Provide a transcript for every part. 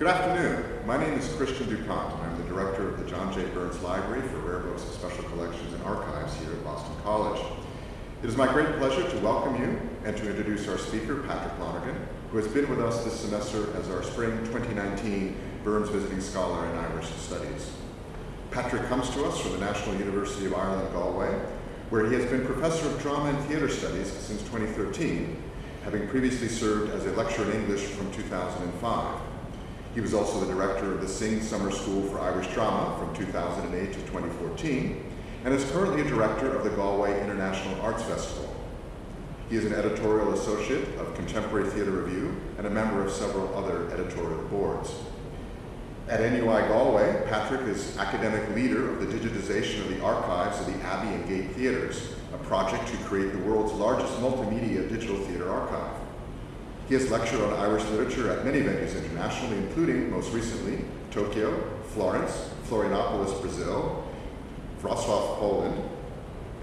Good afternoon. My name is Christian DuPont, and I'm the director of the John J. Burns Library for Rare Books and Special Collections and Archives here at Boston College. It is my great pleasure to welcome you and to introduce our speaker, Patrick Lonergan, who has been with us this semester as our Spring 2019 Burns Visiting Scholar in Irish Studies. Patrick comes to us from the National University of Ireland, Galway, where he has been Professor of Drama and Theatre Studies since 2013, having previously served as a lecturer in English from 2005. He was also the director of the Synge Summer School for Irish Drama from 2008 to 2014, and is currently a director of the Galway International Arts Festival. He is an editorial associate of Contemporary Theatre Review and a member of several other editorial boards. At NUI Galway, Patrick is academic leader of the digitization of the archives of the Abbey and Gate Theatres, a project to create the world's largest multimedia digital theatre archive. He has lectured on Irish literature at many venues internationally, including, most recently, Tokyo, Florence, Florianopolis, Brazil, Wrocław, Poland,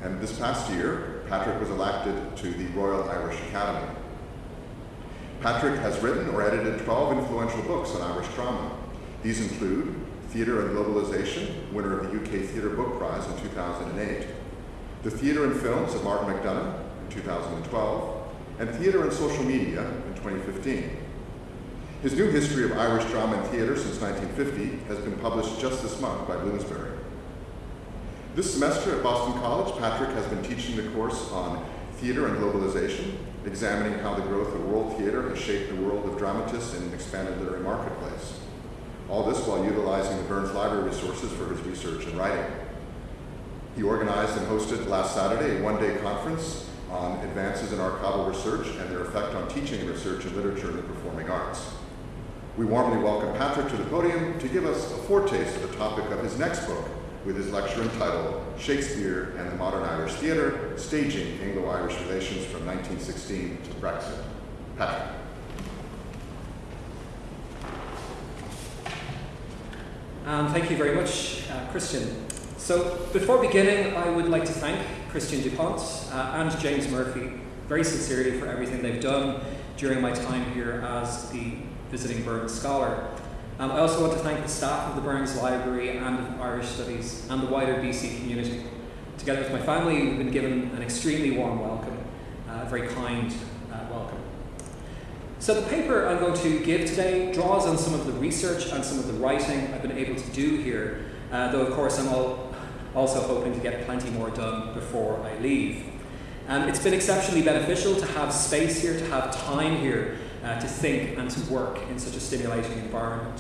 and this past year, Patrick was elected to the Royal Irish Academy. Patrick has written or edited 12 influential books on Irish drama. These include Theatre and Globalization, winner of the UK Theatre Book Prize in 2008, The Theatre and Films of Martin McDonagh in 2012, and Theatre and Social Media 2015. His new history of Irish drama and theatre since 1950 has been published just this month by Bloomsbury. This semester at Boston College, Patrick has been teaching the course on theatre and globalization, examining how the growth of world theatre has shaped the world of dramatists in an expanded literary marketplace. All this while utilizing the Burns Library resources for his research and writing. He organized and hosted last Saturday a one-day conference on advances in archival research and their effect on teaching and research in literature and the performing arts. We warmly welcome Patrick to the podium to give us a foretaste of the topic of his next book, with his lecture entitled Shakespeare and the Modern Irish Theatre, Staging Anglo-Irish Relations from 1916 to Brexit. Patrick. Um, thank you very much, uh, Christian. So before beginning, I would like to thank Christian DuPont uh, and James Murphy very sincerely for everything they've done during my time here as the visiting Burns Scholar. Um, I also want to thank the staff of the Burns Library and of Irish Studies and the wider BC community. Together with my family, we've been given an extremely warm welcome, uh, a very kind uh, welcome. So the paper I'm going to give today draws on some of the research and some of the writing I've been able to do here, uh, though of course I'm all, also hoping to get plenty more done before I leave. Um, it's been exceptionally beneficial to have space here, to have time here, uh, to think and to work in such a stimulating environment.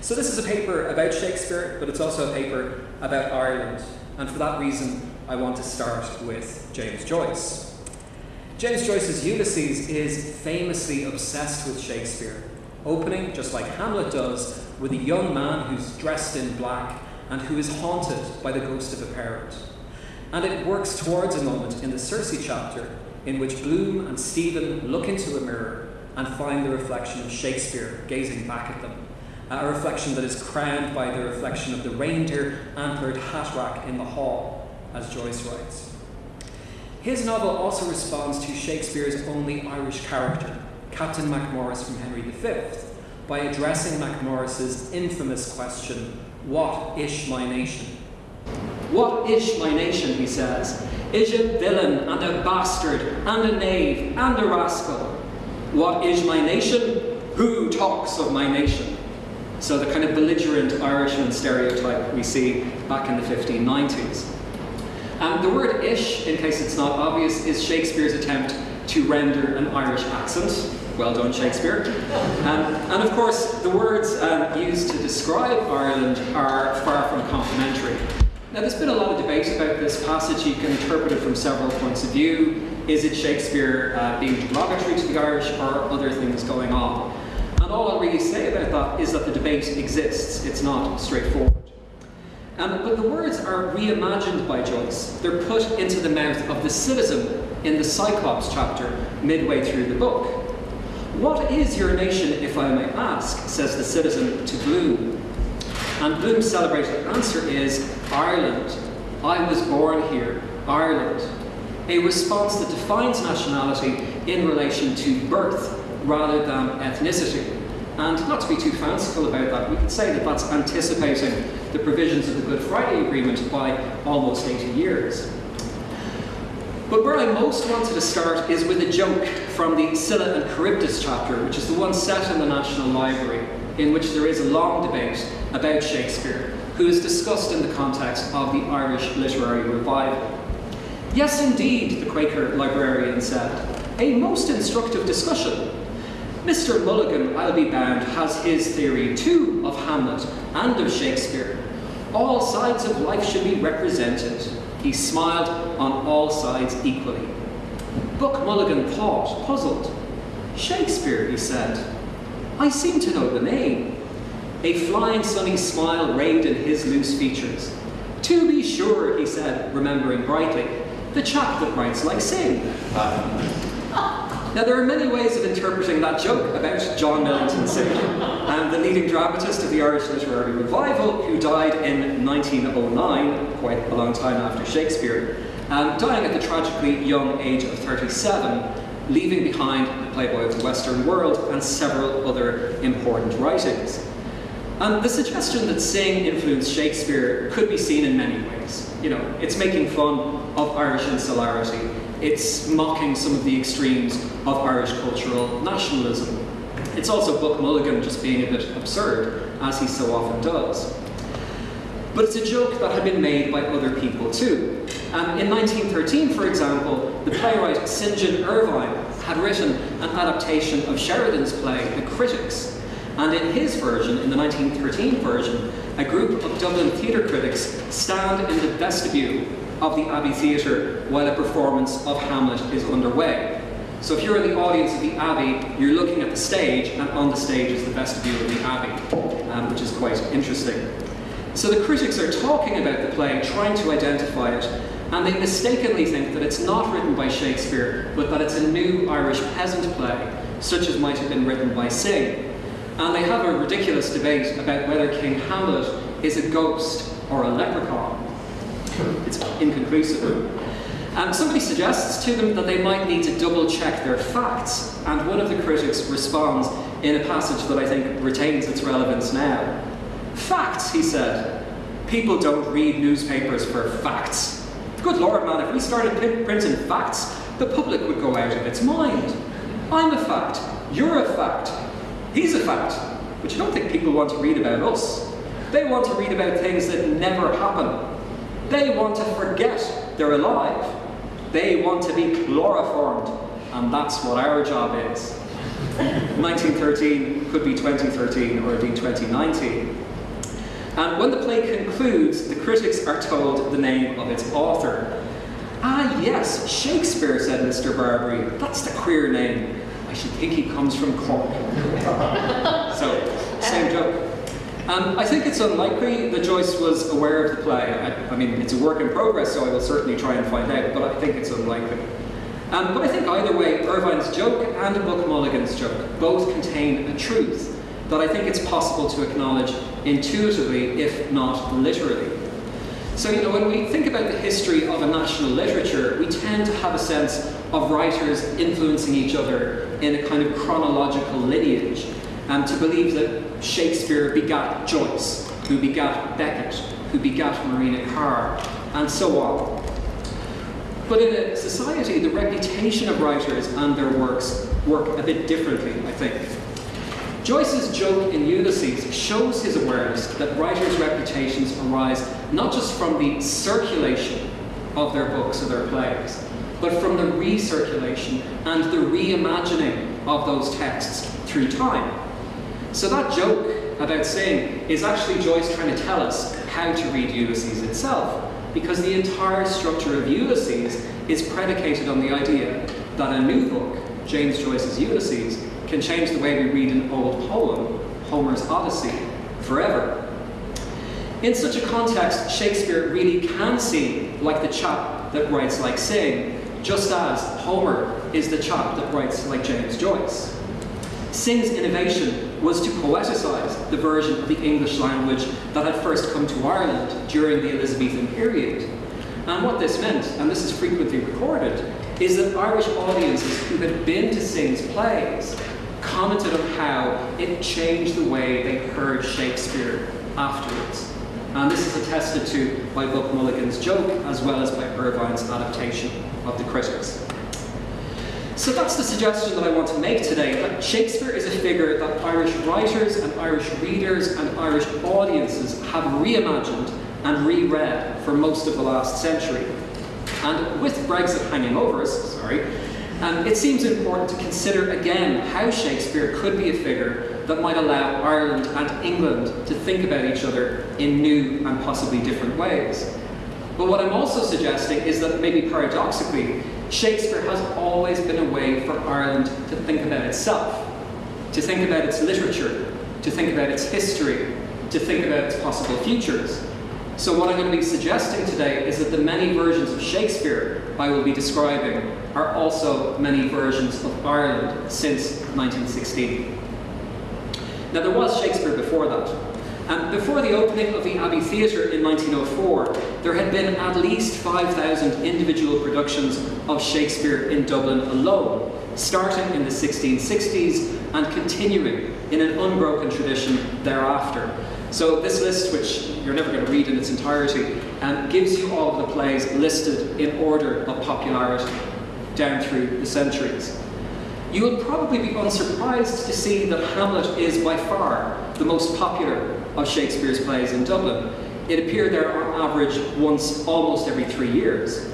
So this is a paper about Shakespeare, but it's also a paper about Ireland. And for that reason, I want to start with James Joyce. James Joyce's Ulysses is famously obsessed with Shakespeare, opening, just like Hamlet does, with a young man who's dressed in black and who is haunted by the ghost of a parent. And it works towards a moment in the Circe chapter in which Bloom and Stephen look into a mirror and find the reflection of Shakespeare gazing back at them. A reflection that is crowned by the reflection of the reindeer antlered hat rack in the hall, as Joyce writes. His novel also responds to Shakespeare's only Irish character, Captain Macmorris from Henry V, by addressing Macmorris's infamous question, What ish my nation? What ish my nation, he says, is a villain and a bastard and a knave and a rascal. What is my nation? Who talks of my nation? So the kind of belligerent Irishman stereotype we see back in the 1590s. And the word ish, in case it's not obvious, is Shakespeare's attempt to render an Irish accent. Well done, Shakespeare. Um, and of course, the words um, used to describe Ireland are far from complimentary. Now, there's been a lot of debate about this passage. You can interpret it from several points of view. Is it Shakespeare uh, being derogatory to the Irish or other things going on? And all I'll really say about that is that the debate exists. It's not straightforward. Um, but the words are reimagined by Joyce. They're put into the mouth of the citizen in the Cyclops chapter midway through the book. What is your nation, if I may ask, says the citizen to Bloom. And Bloom's celebrated answer is Ireland. I was born here, Ireland. A response that defines nationality in relation to birth rather than ethnicity. And not to be too fanciful about that, we could say that that's anticipating the provisions of the Good Friday Agreement by almost 80 years. But where I most wanted to start is with a joke from the Scylla and Charybdis chapter, which is the one set in the National Library, in which there is a long debate about Shakespeare, who is discussed in the context of the Irish literary revival. Yes, indeed, the Quaker librarian said, a most instructive discussion. Mr. Mulligan, I'll be bound, has his theory too of Hamlet and of Shakespeare. All sides of life should be represented. He smiled on all sides equally. Buck Mulligan thought, puzzled. Shakespeare, he said. I seem to know the name. A flying sunny smile rayed in his loose features. To be sure, he said, remembering brightly, the chap that writes like Synge. Now, there are many ways of interpreting that joke about John Millington Synge, um, the leading dramatist of the Irish literary revival, who died in 1909, quite a long time after Shakespeare, um, dying at the tragically young age of 37, leaving behind The Playboy of the Western World and several other important writings. And the suggestion that Synge influenced Shakespeare could be seen in many ways. You know, it's making fun of Irish insularity, it's mocking some of the extremes of Irish cultural nationalism. It's also Buck Mulligan just being a bit absurd, as he so often does. But it's a joke that had been made by other people too. Um, in 1913, for example, the playwright St. John Ervine had written an adaptation of Sheridan's play, The Critics. And in his version, in the 1913 version, a group of Dublin theatre critics stand in the vestibule of the Abbey Theatre while a performance of Hamlet is underway. So if you're in the audience of the Abbey, you're looking at the stage, and on the stage is the vestibule of the Abbey, um, which is quite interesting. So the critics are talking about the play, trying to identify it, and they mistakenly think that it's not written by Shakespeare, but that it's a new Irish peasant play, such as might have been written by Synge. And they have a ridiculous debate about whether King Hamlet is a ghost or a leprechaun. It's inconclusive. And somebody suggests to them that they might need to double check their facts, and one of the critics responds in a passage that I think retains its relevance now. Facts, he said. People don't read newspapers for facts. Good lord, man, if we started printing facts, the public would go out of its mind. I'm a fact. You're a fact. He's a fact. But you don't think people want to read about us. They want to read about things that never happen. They want to forget they're alive. They want to be chloroformed. And that's what our job is. 1913 could be 2013 or indeed 2019. And when the play concludes, the critics are told the name of its author. Ah, yes, Shakespeare, said Mr. Barbary. That's the queer name. I should think he comes from Cork. so, same joke. Um, I think it's unlikely that Joyce was aware of the play. I, I, mean, it's a work in progress, so I will certainly try and find out, but I think it's unlikely. Um, but I think either way, Ervine's joke and Buck Mulligan's joke both contain a truth that I think it's possible to acknowledge intuitively, if not literally. So, you know, when we think about the history of a national literature, we tend to have a sense of writers influencing each other in a kind of chronological lineage, and to believe that Shakespeare begat Joyce, who begat Beckett, who begat Marina Carr, and so on. But in a society, the reputation of writers and their works work a bit differently, I think. Joyce's joke in Ulysses shows his awareness that writers' reputations arise not just from the circulation of their books or their plays, but from the recirculation and the reimagining of those texts through time. So that joke about Synge is actually Joyce trying to tell us how to read Ulysses itself, because the entire structure of Ulysses is predicated on the idea that a new book, James Joyce's Ulysses, can change the way we read an old poem, Homer's Odyssey, forever. In such a context, Shakespeare really can seem like the chap that writes like Synge, just as Homer is the chap that writes like James Joyce. Synge's innovation was to poeticize the version of the English language that had first come to Ireland during the Elizabethan period. And what this meant, and this is frequently recorded, is that Irish audiences who had been to Synge's plays commented on how it changed the way they heard Shakespeare afterwards. And this is attested to by Buck Mulligan's joke as well as by Ervine's adaptation of the critics. So that's the suggestion that I want to make today, that Shakespeare is a figure that Irish writers and Irish readers and Irish audiences have reimagined and reread for most of the last century. And with Brexit hanging over us, sorry, um, it seems important to consider again how Shakespeare could be a figure that might allow Ireland and England to think about each other in new and possibly different ways. But what I'm also suggesting is that maybe paradoxically, Shakespeare has always been a way for Ireland to think about itself, to think about its literature, to think about its history, to think about its possible futures. So what I'm going to be suggesting today is that the many versions of Shakespeare I will be describing are also many versions of Ireland since 1916. Now there was Shakespeare before that. And before the opening of the Abbey Theatre in 1904, there had been at least 5,000 individual productions of Shakespeare in Dublin alone, starting in the 1660s and continuing in an unbroken tradition thereafter. So this list, which you're never going to read in its entirety, um, gives you all of the plays listed in order of popularity down through the centuries. You will probably be unsurprised to see that Hamlet is by far the most popular of Shakespeare's plays in Dublin. It appeared there on average once almost every three years.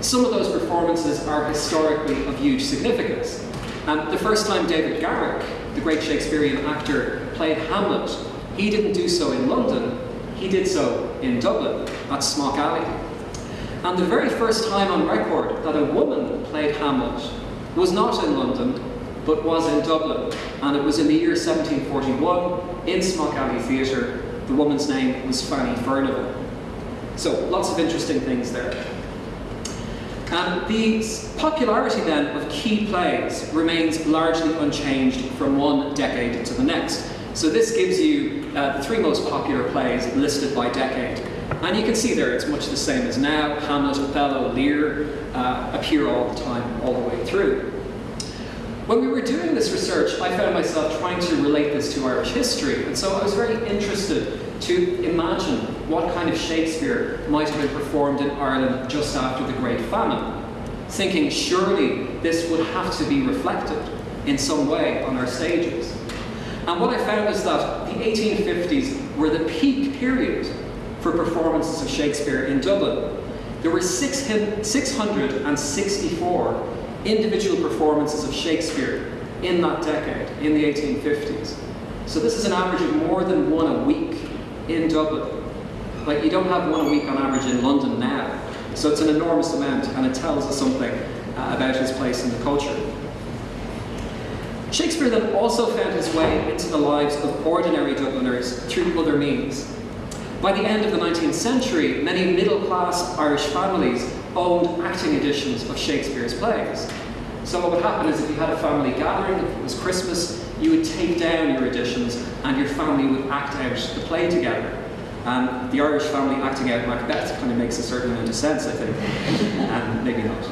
Some of those performances are historically of huge significance. Um, the first time David Garrick, the great Shakespearean actor, played Hamlet he didn't do so in London, he did so in Dublin, at Smock Alley. And the very first time on record that a woman played Hamlet was not in London, but was in Dublin. And it was in the year 1741 in Smock Alley Theatre. The woman's name was Fanny Furnival. So lots of interesting things there. And the popularity then of key plays remains largely unchanged from one decade to the next. So this gives you uh, the three most popular plays listed by decade. And you can see there it's much the same as now. Hamlet, Othello, Lear uh, appear all the time, all the way through. When we were doing this research, I found myself trying to relate this to Irish history, and so I was very interested to imagine what kind of Shakespeare might have been performed in Ireland just after the Great Famine, thinking surely this would have to be reflected in some way on our stages. And what I found is that the 1850s were the peak period for performances of Shakespeare in Dublin. There were 664 individual performances of Shakespeare in that decade, in the 1850s. So this is an average of more than one a week in Dublin. Like you don't have one a week on average in London now. So it's an enormous amount and it tells us something uh, about his place in the culture. Shakespeare then also found his way into the lives of ordinary Dubliners through other means. By the end of the 19th century, many middle-class Irish families owned acting editions of Shakespeare's plays. So what would happen is if you had a family gathering, if it was Christmas, you would take down your editions and your family would act out the play together. And the Irish family acting out Macbeth kind of makes a certain amount of sense, I think, and maybe not.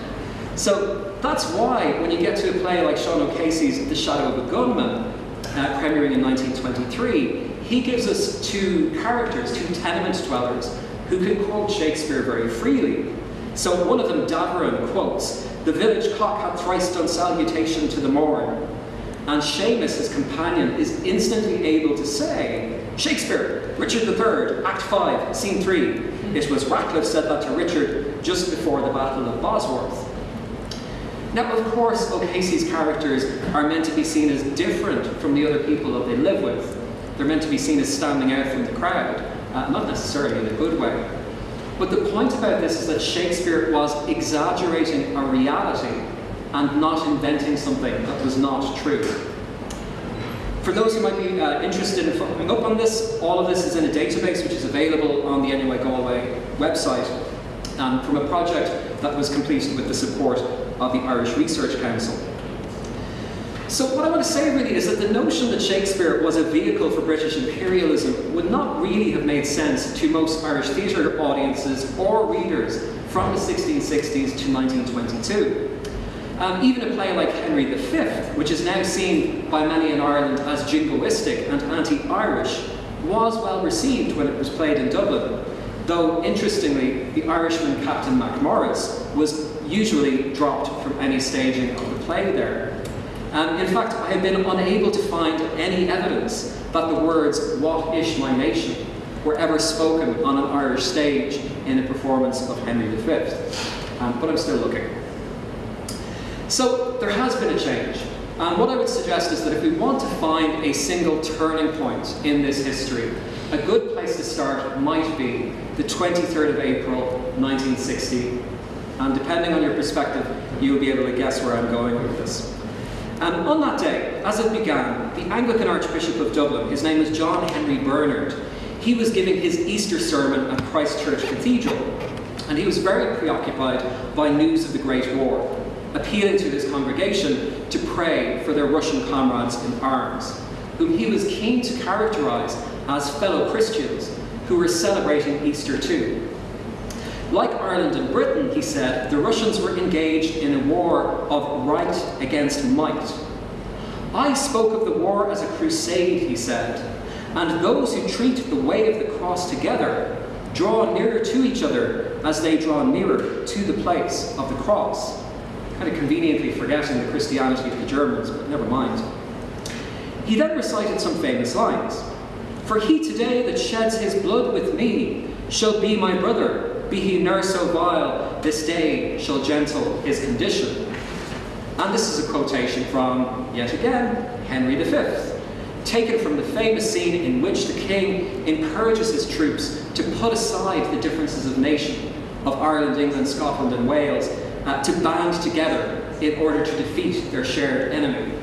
So that's why when you get to a play like Sean O'Casey's The Shadow of a Gunman, uh, premiering in 1923, he gives us two characters, two tenement dwellers, who can quote Shakespeare very freely. So one of them, Davoren, quotes, The village cock hath thrice done salutation to the morn. And Seamus, his companion, is instantly able to say, Shakespeare, Richard III, Act 5, Scene 3. It was Ratcliffe said that to Richard just before the Battle of Bosworth. Now, of course, O'Casey's characters are meant to be seen as different from the other people that they live with. They're meant to be seen as standing out from the crowd, uh, not necessarily in a good way. But the point about this is that Shakespeare was exaggerating a reality and not inventing something that was not true. For those who might be uh, interested in following up on this, all of this is in a database which is available on the NUI Galway website um, from a project that was completed with the support of the Irish Research Council. So what I want to say really is that the notion that Shakespeare was a vehicle for British imperialism would not really have made sense to most Irish theatre audiences or readers from the 1660s to 1922. Um, even a play like Henry V, which is now seen by many in Ireland as jingoistic and anti-Irish, was well received when it was played in Dublin, though interestingly, the Irishman Captain MacMorris was usually dropped from any staging of the play there. Um, in fact, I have been unable to find any evidence that the words, What ish my nation, were ever spoken on an Irish stage in a performance of Henry V. Um, but I'm still looking. So there has been a change. And what I would suggest is that if we want to find a single turning point in this history, a good place to start might be the 23rd of April 1960. And depending on your perspective, you will be able to guess where I'm going with this. And on that day, as it began, the Anglican Archbishop of Dublin, his name was John Henry Bernard, he was giving his Easter sermon at Christ Church Cathedral. And he was very preoccupied by news of the Great War appealing to his congregation to pray for their Russian comrades in arms, whom he was keen to characterize as fellow Christians who were celebrating Easter too. Like Ireland and Britain, he said, the Russians were engaged in a war of right against might. I spoke of the war as a crusade, he said, and those who treat the way of the cross together draw nearer to each other as they draw nearer to the place of the cross kind of conveniently forgetting the Christianity of the Germans, but never mind. He then recited some famous lines. For he today that sheds his blood with me shall be my brother, be he ne'er so vile, this day shall gentle his condition. And this is a quotation from, yet again, Henry V, taken from the famous scene in which the king encourages his troops to put aside the differences of nation, of Ireland, England, Scotland, and Wales, uh, to band together in order to defeat their shared enemy.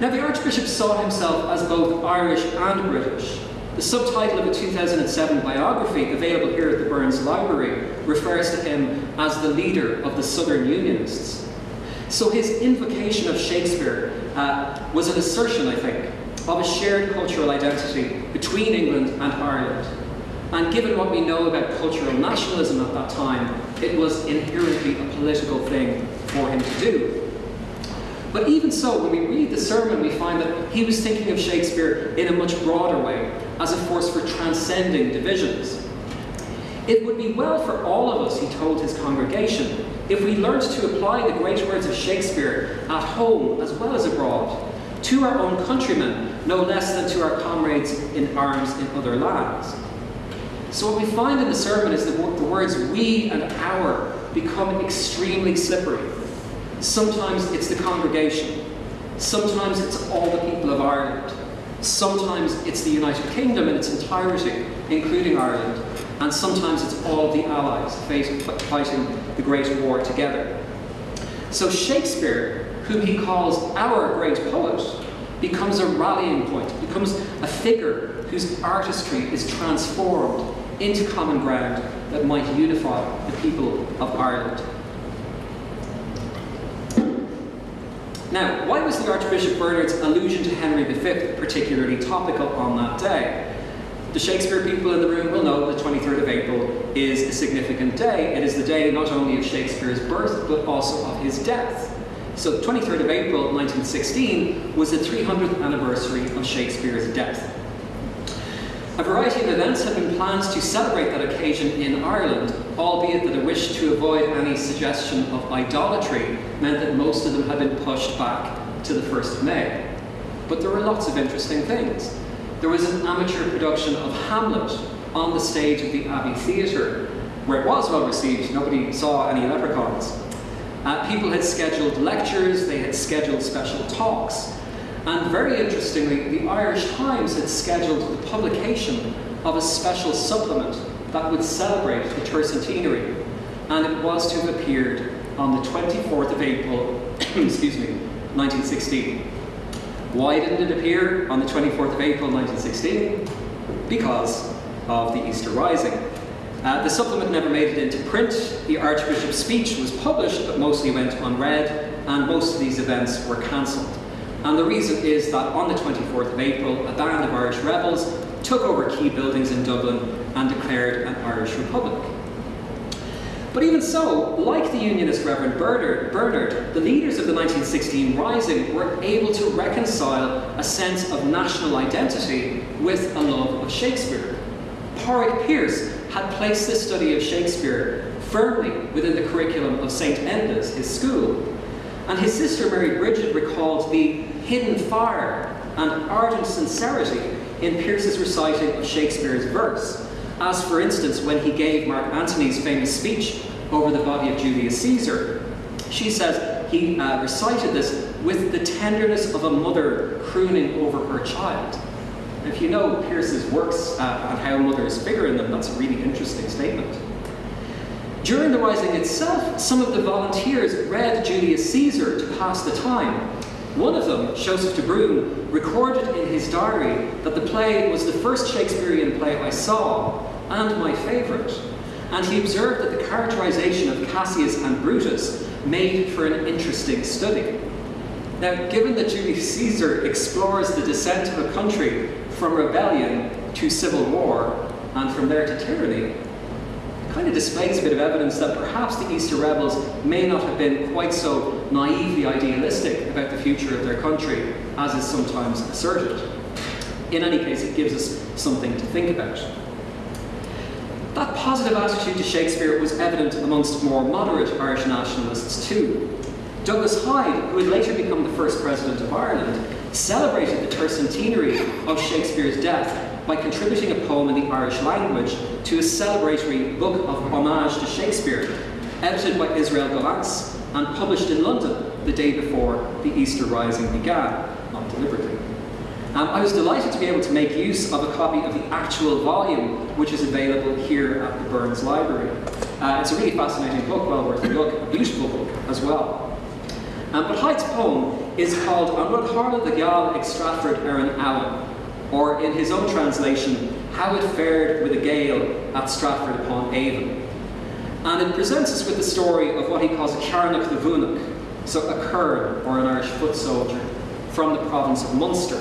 Now, the Archbishop saw himself as both Irish and British. The subtitle of a 2007 biography available here at the Burns Library refers to him as the leader of the Southern Unionists. So his invocation of Shakespeare uh, was an assertion, I think, of a shared cultural identity between England and Ireland. And given what we know about cultural nationalism at that time, it was inherently a political thing for him to do. But even so, when we read the sermon, we find that he was thinking of Shakespeare in a much broader way, as a force for transcending divisions. It would be well for all of us, he told his congregation, if we learned to apply the great words of Shakespeare at home as well as abroad, to our own countrymen, no less than to our comrades in arms in other lands. So what we find in the sermon is that the words we and our become extremely slippery. Sometimes it's the congregation. Sometimes it's all the people of Ireland. Sometimes it's the United Kingdom in its entirety, including Ireland. And sometimes it's all the allies fighting the Great War together. So Shakespeare, whom he calls our great poet, becomes a rallying point, becomes a figure whose artistry is transformed into common ground that might unify the people of Ireland. Now, why was the Archbishop Bernard's allusion to Henry V particularly topical on that day? The Shakespeare people in the room will know the 23rd of April is a significant day. It is the day not only of Shakespeare's birth, but also of his death. So the 23rd of April 1916 was the 300th anniversary of Shakespeare's death. A variety of events had been planned to celebrate that occasion in Ireland, albeit that a wish to avoid any suggestion of idolatry meant that most of them had been pushed back to the 1st of May. But there were lots of interesting things. There was an amateur production of Hamlet on the stage of the Abbey Theatre, where it was well received, nobody saw any leprechauns. Uh, people had scheduled lectures, they had scheduled special talks, and very interestingly, the Irish Times had scheduled the publication of a special supplement that would celebrate the tercentenary, and it was to have appeared on the 24th of April, excuse me, 1916. Why didn't it appear on the 24th of April 1916? Because of the Easter Rising. Uh, the supplement never made it into print. The Archbishop's speech was published, but mostly went unread, and most of these events were cancelled. And the reason is that on the 24th of April, a band of Irish rebels took over key buildings in Dublin and declared an Irish Republic. But even so, like the Unionist Reverend Bernard, the leaders of the 1916 Rising were able to reconcile a sense of national identity with a love of Shakespeare. Pádraig Pearse had placed the study of Shakespeare firmly within the curriculum of St. Enda's, his school, and his sister Mary Bridget recalled the hidden fire and ardent sincerity in Pearse's reciting of Shakespeare's verse, as for instance when he gave Mark Antony's famous speech over the body of Julius Caesar. She says he uh, recited this with the tenderness of a mother crooning over her child. If you know Pearse's works uh, and how mothers figure in them, that's a really interesting statement. During the Rising itself, some of the volunteers read Julius Caesar to pass the time. One of them, Joseph de Brun, recorded in his diary that the play was the first Shakespearean play I saw, and my favourite. And he observed that the characterization of Cassius and Brutus made for an interesting study. Now, given that Julius Caesar explores the descent of a country from rebellion to civil war, and from there to tyranny, it kind of displays a bit of evidence that perhaps the Easter rebels may not have been quite so naively idealistic about the future of their country as is sometimes asserted. In any case, it gives us something to think about. That positive attitude to Shakespeare was evident amongst more moderate Irish nationalists too. Douglas Hyde, who would later become the first president of Ireland, celebrated the tercentenary of Shakespeare's death by contributing a poem in the Irish language to a celebratory book of homage to Shakespeare, edited by Israel Gollancz and published in London the day before the Easter Rising began, not deliberately. Um, I was delighted to be able to make use of a copy of the actual volume, which is available here at the Burns Library. Uh, it's a really fascinating book, well worth a look, a beautiful book as well. Um, but Hyde's poem is called An Rud Harla the Gyal Ag Stratford Erin Allen, or in his own translation, How It Fared with a Gael at Stratford upon Avon. And it presents us with the story of what he calls a Carnock the Vunach, so a Kern, or an Irish foot soldier, from the province of Munster.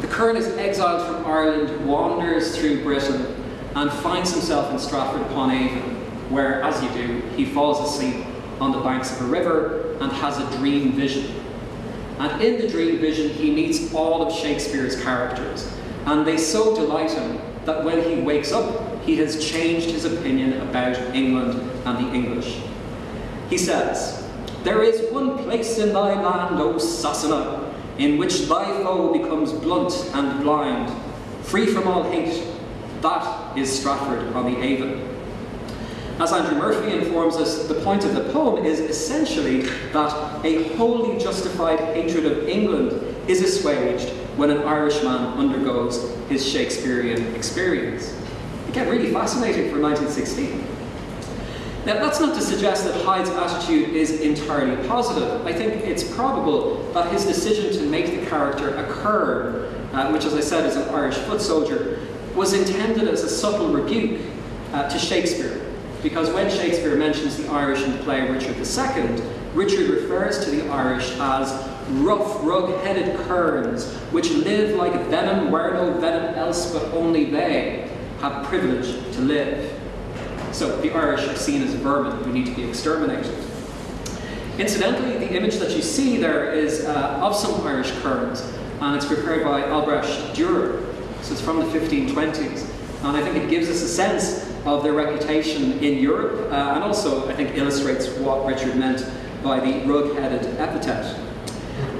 The Kern is exiled from Ireland, wanders through Britain, and finds himself in Stratford upon Avon, where, as you do, he falls asleep on the banks of a river and has a dream vision and in the dream vision, he meets all of Shakespeare's characters. And they so delight him that when he wakes up, he has changed his opinion about England and the English. He says, There is one place in thy land, O Sassenagh, in which thy foe becomes blunt and blind, free from all hate. That is Stratford on the Avon. As Andrew Murphy informs us, the point of the poem is essentially that a wholly justified hatred of England is assuaged when an Irishman undergoes his Shakespearean experience. Again, really fascinating for 1916. Now, that's not to suggest that Hyde's attitude is entirely positive. I think it's probable that his decision to make the character occur, uh, which, as I said, is an Irish foot soldier, was intended as a subtle rebuke uh, to Shakespeare because when Shakespeare mentions the Irish in the play Richard II, Richard refers to the Irish as rough, rug-headed kerns, which live like venom where no venom else but only they have privilege to live. So the Irish are seen as vermin who need to be exterminated. Incidentally, the image that you see there is uh, of some Irish kerns, and it's prepared by Albrecht Dürer. So it's from the 1520s. And I think it gives us a sense of their reputation in Europe, uh, and also, I think, illustrates what Richard meant by the rug-headed epithet.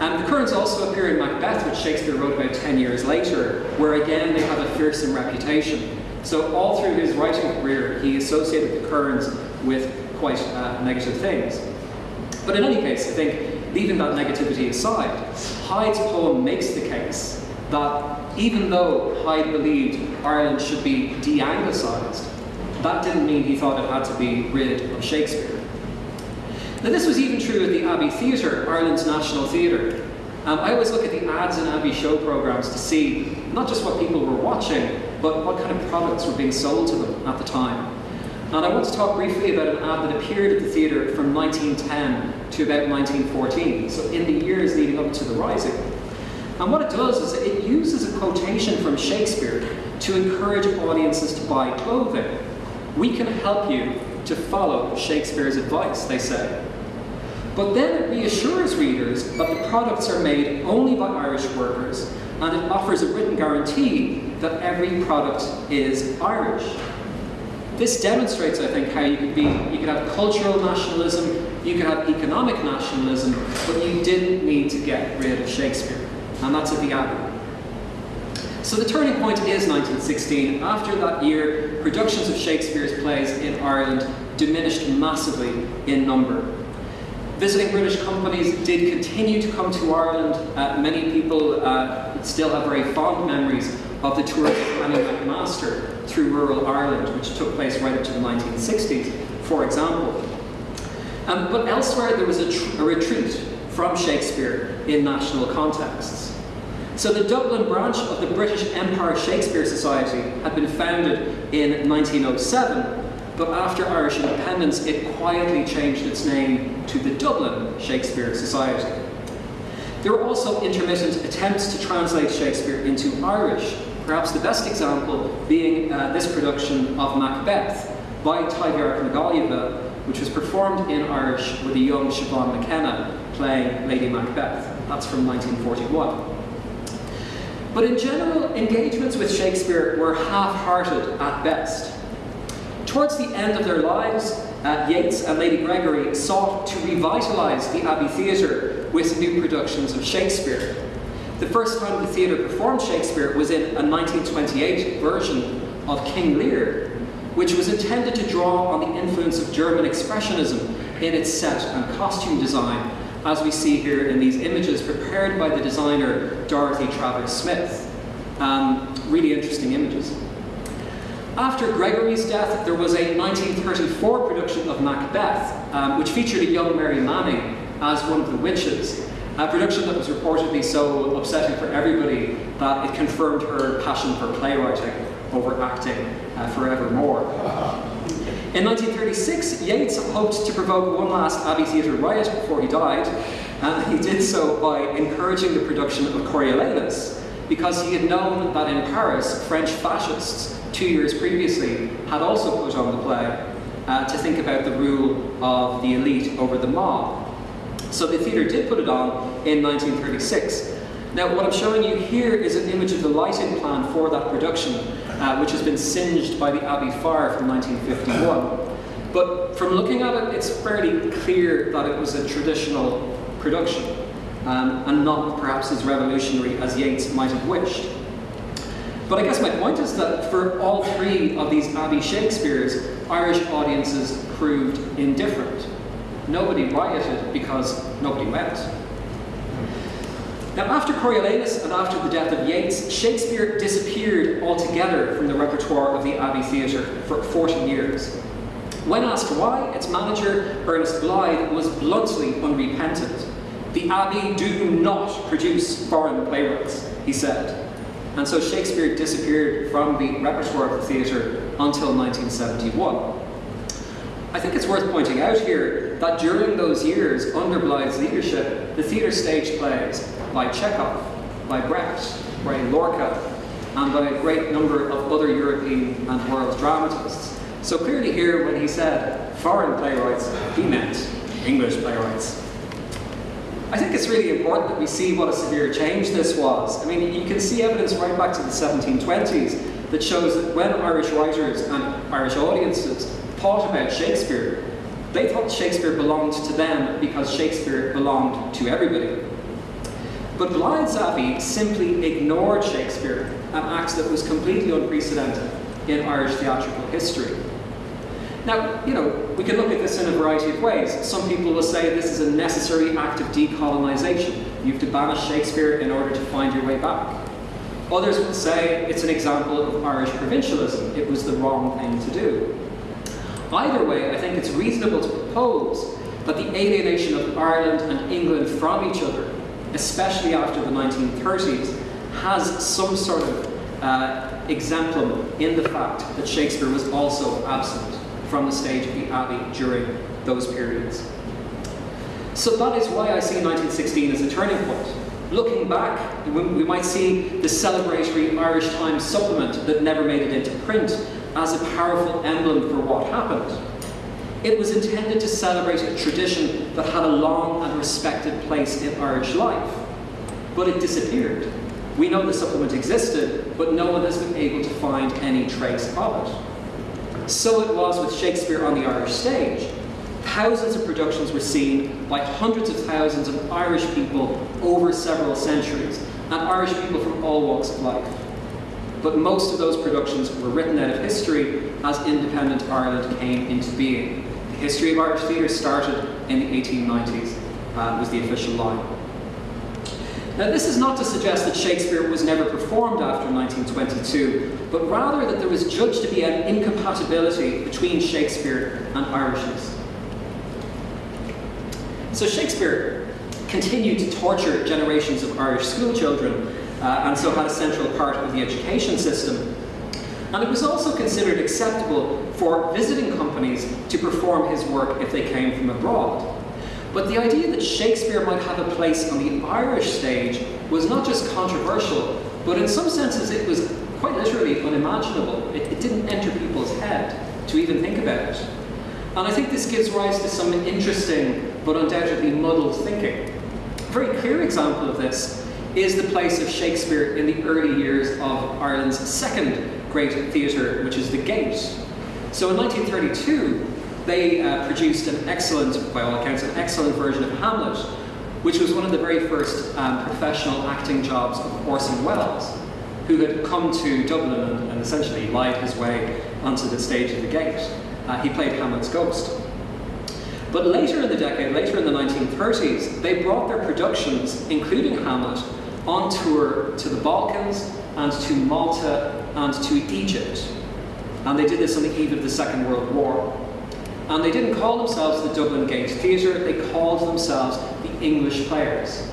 And the Kerns also appear in Macbeth, which Shakespeare wrote about 10 years later, where again they have a fearsome reputation. So all through his writing career, he associated the Kerns with quite uh, negative things. But in any case, I think, leaving that negativity aside, Hyde's poem makes the case that even though Hyde believed Ireland should be de-Anglicised, that didn't mean he thought it had to be rid of Shakespeare. Now this was even true at the Abbey Theatre, Ireland's national theatre. Um, I always look at the ads in Abbey show programmes to see not just what people were watching, but what kind of products were being sold to them at the time. And I want to talk briefly about an ad that appeared at the theatre from 1910 to about 1914, so in the years leading up to the Rising. And what it does is it uses a quotation from Shakespeare to encourage audiences to buy clothing. We can help you to follow Shakespeare's advice, they say. But then it reassures readers that the products are made only by Irish workers and it offers a written guarantee that every product is Irish. This demonstrates, I think, how you could be you could have cultural nationalism, you could have economic nationalism, but you didn't need to get rid of Shakespeare. And that's at the Abbey. So the turning point is 1916. After that year, productions of Shakespeare's plays in Ireland diminished massively in number. Visiting British companies did continue to come to Ireland. Uh, many people uh, still have very fond memories of the tour of Anew McMaster through rural Ireland, which took place right up to the 1960s, for example. Um, but elsewhere, there was a, a retreat from Shakespeare in national contexts. So the Dublin branch of the British Empire Shakespeare Society had been founded in 1907, but after Irish independence it quietly changed its name to the Dublin Shakespeare Society. There were also intermittent attempts to translate Shakespeare into Irish, perhaps the best example being uh, this production of Macbeth by Taibhdhearc na Gaillimhe, which was performed in Irish with a young Siobhan McKenna playing Lady Macbeth. That's from 1941. But in general, engagements with Shakespeare were half-hearted at best. Towards the end of their lives, uh, Yeats and Lady Gregory sought to revitalise the Abbey Theatre with new productions of Shakespeare. The first time the theatre performed Shakespeare was in a 1928 version of King Lear, which was intended to draw on the influence of German Expressionism in its set and costume design as we see here in these images prepared by the designer Dorothy Travers Smith. Um, really interesting images. After Gregory's death, there was a 1934 production of Macbeth, um, which featured a young Mary Manning as one of the witches. A production that was reportedly so upsetting for everybody that it confirmed her passion for playwriting over acting uh, forevermore. In 1936, Yeats hoped to provoke one last Abbey Theatre riot before he died, and he did so by encouraging the production of Coriolanus, because he had known that in Paris, French fascists, two years previously, had also put on the play uh, to think about the rule of the elite over the mob. So the theatre did put it on in 1936. Now, what I'm showing you here is an image of the lighting plan for that production, uh, which has been singed by the Abbey fire from 1951. But from looking at it, it's fairly clear that it was a traditional production, um, and not perhaps as revolutionary as Yeats might have wished. But I guess my point is that for all three of these Abbey Shakespeares, Irish audiences proved indifferent. Nobody rioted because nobody went. Now, after Coriolanus and after the death of Yeats, Shakespeare disappeared altogether from the repertoire of the Abbey Theatre for 40 years. When asked why, its manager, Ernest Blythe, was bluntly unrepentant. The Abbey do not produce foreign playwrights, he said. And so Shakespeare disappeared from the repertoire of the theatre until 1971. I think it's worth pointing out here that during those years, under Blythe's leadership, the theatre staged plays by Chekhov, by Brecht, by Lorca, and by a great number of other European and world dramatists. So clearly here, when he said foreign playwrights, he meant English playwrights. I think it's really important that we see what a severe change this was. I mean, you can see evidence right back to the 1720s that shows that when Irish writers and Irish audiences thought about Shakespeare, they thought Shakespeare belonged to them because Shakespeare belonged to everybody. But Blythe's Abbey simply ignored Shakespeare, an act that was completely unprecedented in Irish theatrical history. Now, you know, we can look at this in a variety of ways. Some people will say this is a necessary act of decolonisation. You have to banish Shakespeare in order to find your way back. Others will say it's an example of Irish provincialism. It was the wrong thing to do. Either way, I think it's reasonable to propose that the alienation of Ireland and England from each other especially after the 1930s, has some sort of uh, exemplum in the fact that Shakespeare was also absent from the stage of the Abbey during those periods. So that is why I see 1916 as a turning point. Looking back, we might see the celebratory Irish Times supplement that never made it into print as a powerful emblem for what happened. it was intended to celebrate a tradition that had a long and respected place in Irish life. But it disappeared. We know the supplement existed, but no one has been able to find any trace of it. So it was with Shakespeare on the Irish stage. Thousands of productions were seen by hundreds of thousands of Irish people over several centuries, and Irish people from all walks of life. But most of those productions were written out of history as independent Ireland came into being. The history of Irish theatre started in the 1890s, uh, was the official line. Now, this is not to suggest that Shakespeare was never performed after 1922, but rather that there was judged to be an incompatibility between Shakespeare and Irishness. So Shakespeare continued to torture generations of Irish schoolchildren, uh, and so had a central part of the education system. And it was also considered acceptable for visiting companies to perform his work if they came from abroad. But the idea that Shakespeare might have a place on the Irish stage was not just controversial, but in some senses it was quite literally unimaginable. It, it didn't enter people's head to even think about it. And I think this gives rise to some interesting but undoubtedly muddled thinking. A very clear example of this is the place of Shakespeare in the early years of Ireland's second great theatre, which is the Gate. So in 1932, they uh, produced an excellent, by all accounts, an excellent version of Hamlet, which was one of the very first um, professional acting jobs of Orson Welles, who had come to Dublin and, and essentially lied his way onto the stage of the Gate. Uh, he played Hamlet's ghost. But later in the decade, later in the 1930s, they brought their productions, including Hamlet, on tour to the Balkans and to Malta and to Egypt. And they did this on the eve of the Second World War. And they didn't call themselves the Dublin Gate Theatre, they called themselves the English Players.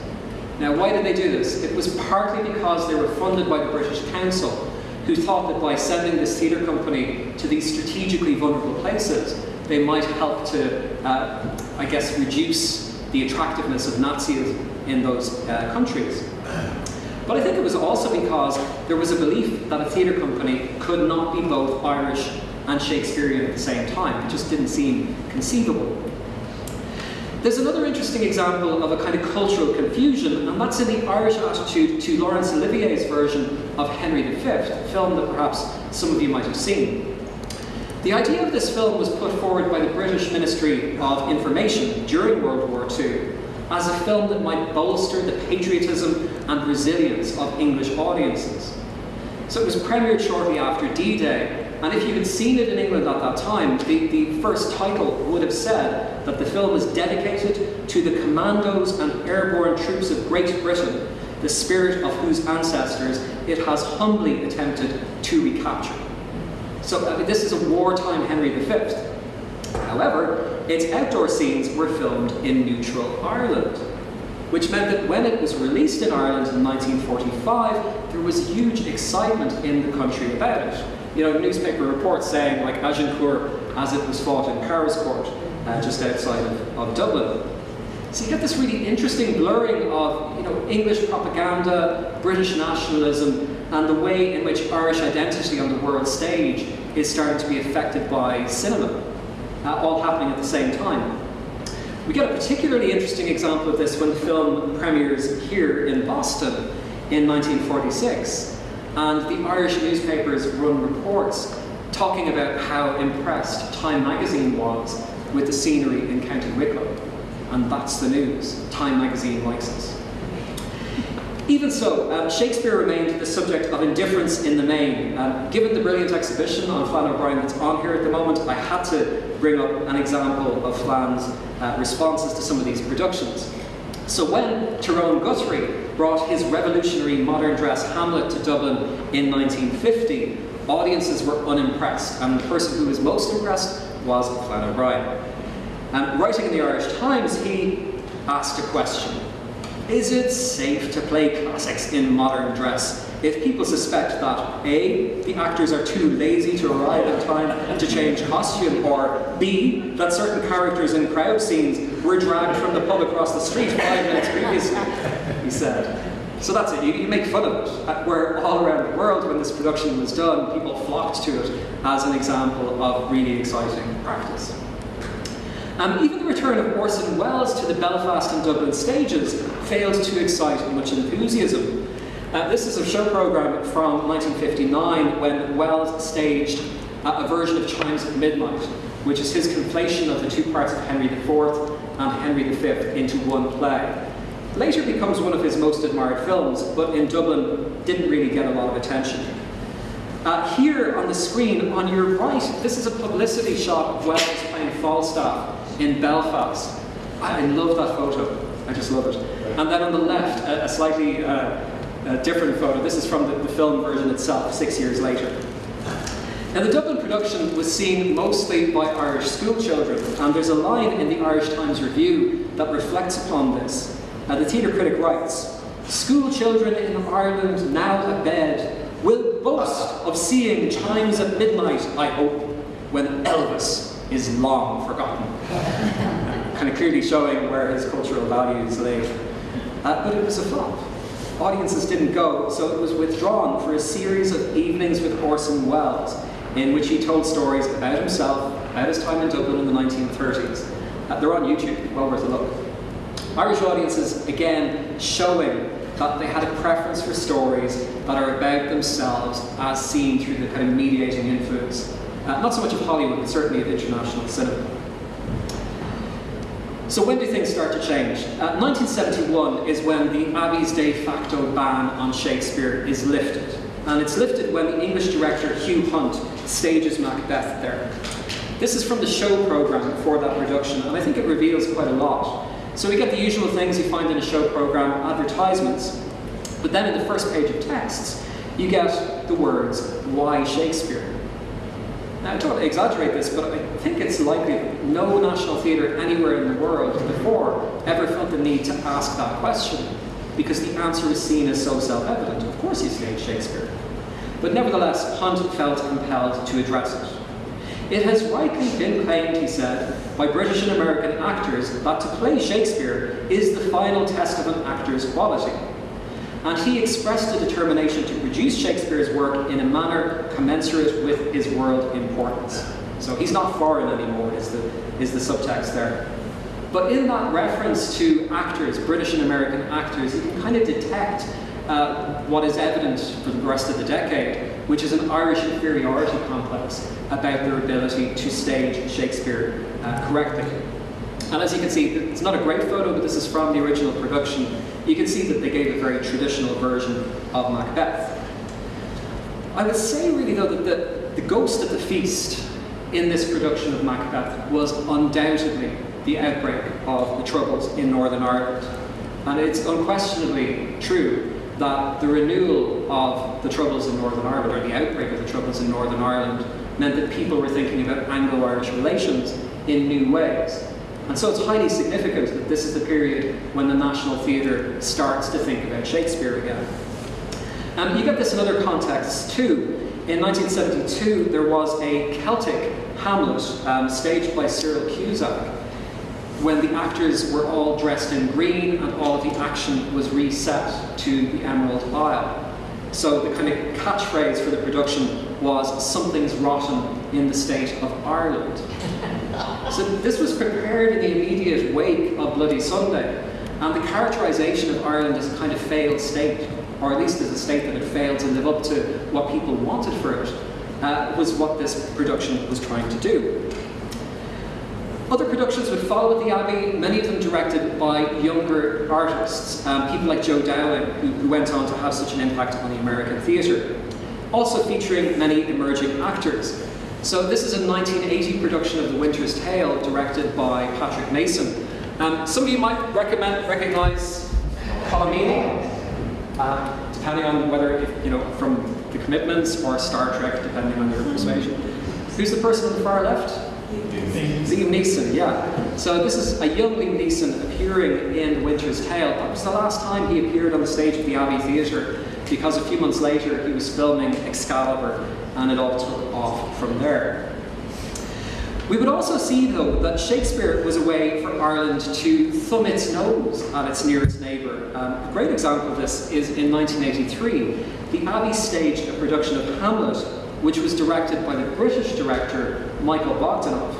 Now, why did they do this? It was partly because they were funded by the British Council, who thought that by sending this theatre company to these strategically vulnerable places, they might help to, uh, I guess, reduce the attractiveness of Nazism in those uh, countries. But I think it was also because there was a belief that a theatre company could not be both Irish and Shakespearean at the same time. It just didn't seem conceivable. There's another interesting example of a kind of cultural confusion, and that's in the Irish attitude to Laurence Olivier's version of Henry V, a film that perhaps some of you might have seen. The idea of this film was put forward by the British Ministry of Information during World War II as a film that might bolster the patriotism and resilience of English audiences. So it was premiered shortly after D-Day, and if you had seen it in England at that time, the, the first title would have said that the film is dedicated to the commandos and airborne troops of Great Britain, the spirit of whose ancestors it has humbly attempted to recapture. So I mean, this is a wartime Henry V. However, its outdoor scenes were filmed in neutral Ireland, which meant that when it was released in Ireland in 1945, there was huge excitement in the country about it you know, newspaper reports saying like Agincourt as it was fought in Powerscourt, uh, just outside of, of Dublin. So you get this really interesting blurring of you know, English propaganda, British nationalism, and the way in which Irish identity on the world stage is starting to be affected by cinema, uh, all happening at the same time. We get a particularly interesting example of this when the film premieres here in Boston in 1946 and the Irish newspapers run reports talking about how impressed Time magazine was with the scenery in County Wicklow. And that's the news. Time magazine likes us. Even so, uh, Shakespeare remained the subject of indifference in the main. Uh, given the brilliant exhibition on Flann O'Brien that's on here at the moment, I had to bring up an example of Flann's uh, responses to some of these productions. So when Tyrone Guthrie brought his revolutionary modern dress Hamlet to Dublin in 1950, audiences were unimpressed, and the person who was most impressed was Flann O'Brien. And writing in the Irish Times, he asked a question. Is it safe to play classics in modern dress if people suspect that A, the actors are too lazy to arrive in time to change costume, or B, that certain characters in crowd scenes were dragged from the pub across the street five minutes previously, he said. So that's it, you, you make fun of it. Where all around the world, when this production was done, people flocked to it as an example of really exciting practice. And even the return of Orson Welles to the Belfast and Dublin stages failed to excite much enthusiasm. Uh, this is a show program from 1959 when Welles staged uh, a version of Chimes at Midnight, which is his conflation of the two parts of Henry IV and Henry V into one play. Later becomes one of his most admired films, but in Dublin didn't really get a lot of attention. Uh, here on the screen on your right, this is a publicity shot of Welles playing Falstaff in Belfast. I, love that photo. I just love it. And then on the left, a, a slightly uh, a different photo. This is from the, the film version itself, six years later. Now, the Dublin production was seen mostly by Irish schoolchildren, and there's a line in the Irish Times Review that reflects upon this. Uh, the theatre critic writes, School children in Ireland now abed will boast of seeing chimes at midnight, I hope, when Elvis is long forgotten. kind of clearly showing where his cultural values lay. Uh, but it was a flop. Audiences didn't go, so it was withdrawn for a series of evenings with Orson Welles, in which he told stories about himself, about his time in Dublin in the 1930s. Uh, they're on YouTube, well worth a look. Irish audiences, again, showing that they had a preference for stories that are about themselves as seen through the kind of mediating influence, uh, not so much of Hollywood, but certainly of international cinema. So when do things start to change? Uh, 1971 is when the Abbey's de facto ban on Shakespeare is lifted. And it's lifted when the English director Hugh Hunt stages Macbeth there. This is from the show program for that production, and I think it reveals quite a lot. So we get the usual things you find in a show program, advertisements, but then in the first page of texts, you get the words, why Shakespeare? Now, I don't exaggerate this, but I think it's likely no national theatre anywhere in the world before ever felt the need to ask that question, because the answer is seen as so self-evident. Of course you stage Shakespeare. But nevertheless, Hunt felt compelled to address it. It has rightly been claimed, he said, by British and American actors that to play Shakespeare is the final test of an actor's quality. And he expressed a determination to produce Shakespeare's work in a manner commensurate with his world importance. So he's not foreign anymore, is the, is the subtext there. But in that reference to actors, British and American actors, you can kind of detect uh, what is evident for the rest of the decade, which is an Irish inferiority complex about their ability to stage Shakespeare uh, correctly. And as you can see, it's not a great photo, but this is from the original production. You can see that they gave a very traditional version of Macbeth. I would say really though that the, the ghost of the feast in this production of Macbeth was undoubtedly the outbreak of the Troubles in Northern Ireland. And it's unquestionably true that the renewal of the Troubles in Northern Ireland, or the outbreak of the Troubles in Northern Ireland, meant that people were thinking about Anglo-Irish relations in new ways. And so it's highly significant that this is the period when the National Theatre starts to think about Shakespeare again. Um, you get this in other contexts too. In 1972, there was a Celtic Hamlet um, staged by Cyril Cusack when the actors were all dressed in green and all of the action was reset to the Emerald Isle. So the kind of catchphrase for the production was, something's rotten in the state of Ireland. So this was prepared in the immediate wake of Bloody Sunday, and the characterization of Ireland as a kind of failed state, or at least as a state that had failed to live up to what people wanted for it, uh, was what this production was trying to do. Other productions would follow at the Abbey, many of them directed by younger artists, um, people like Joe Dowling, who, who went on to have such an impact on the American theatre. Also featuring many emerging actors. So this is a 1980 production of The Winter's Tale, directed by Patrick Mason. Um, some of you might recommend, recognize Meaney, uh, depending on whether, if, you know, from The Commitments or Star Trek, depending on your persuasion. Who's the person on the far left? Liam Neeson, yeah. So this is a young Liam Neeson appearing in Winter's Tale. That was the last time he appeared on the stage of the Abbey Theatre because a few months later he was filming Excalibur and it all took off from there. We would also see, though, that Shakespeare was a way for Ireland to thumb its nose at its nearest neighbour. Um, a great example of this is in 1983. The Abbey staged a production of Hamlet, which was directed by the British director Michael Bogdanov.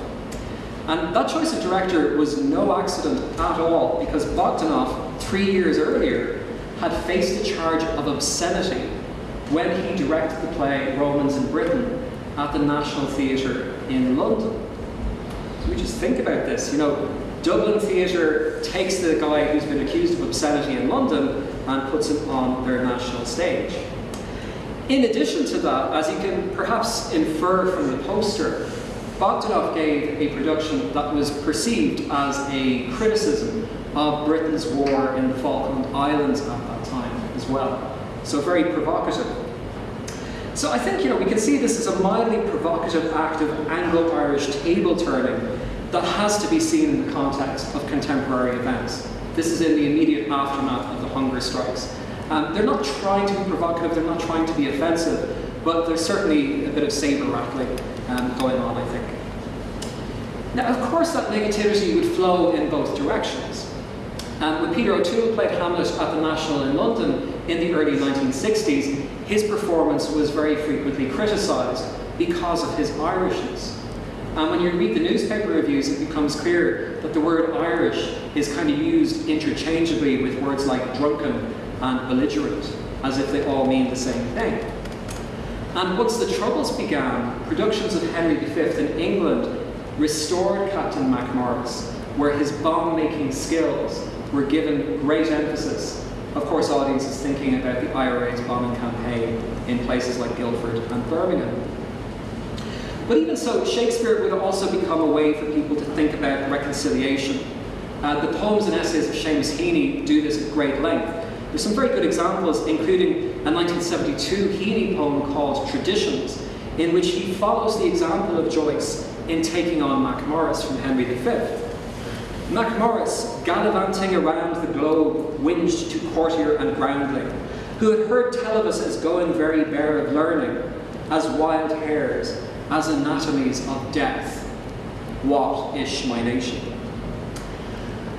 And that choice of director was no accident at all because Bogdanov, three years earlier, had faced a charge of obscenity when he directed the play Romans in Britain at the National Theatre in London. We just think about this. You know, Dublin Theatre takes the guy who's been accused of obscenity in London and puts him on their national stage. In addition to that, as you can perhaps infer from the poster, Bogdanov gave a production that was perceived as a criticism of Britain's war in the Falkland Islands at that time as well. So very provocative. So I think you know we can see this as a mildly provocative act of Anglo-Irish table turning that has to be seen in the context of contemporary events. This is in the immediate aftermath of the hunger strikes. Um, they're not trying to be provocative, they're not trying to be offensive, but there's certainly a bit of saber rattling um, going on, I think. Now, of course, that negativity would flow in both directions. Um, when Peter O'Toole played Hamlet at the National in London in the early 1960s, his performance was very frequently criticised because of his Irishness. And when you read the newspaper reviews, it becomes clear that the word Irish is kind of used interchangeably with words like drunken and belligerent, as if they all mean the same thing. And once the Troubles began, productions of Henry V in England restored Captain Macmorris, where his bomb-making skills were given great emphasis. Of course, audiences thinking about the IRA's bombing campaign in places like Guildford and Birmingham. But even so, Shakespeare would also become a way for people to think about reconciliation. Uh, the poems and essays of Seamus Heaney do this at great length. There's some very good examples, including a 1972 Heaney poem called Traditions, in which he follows the example of Joyce in taking on Macmorris from Henry V. Macmorris, gallivanting around the globe, whinged to courtier and groundling, who had heard tell of us as going very bare of learning, as wild hares, as anatomies of death. What ish my nation?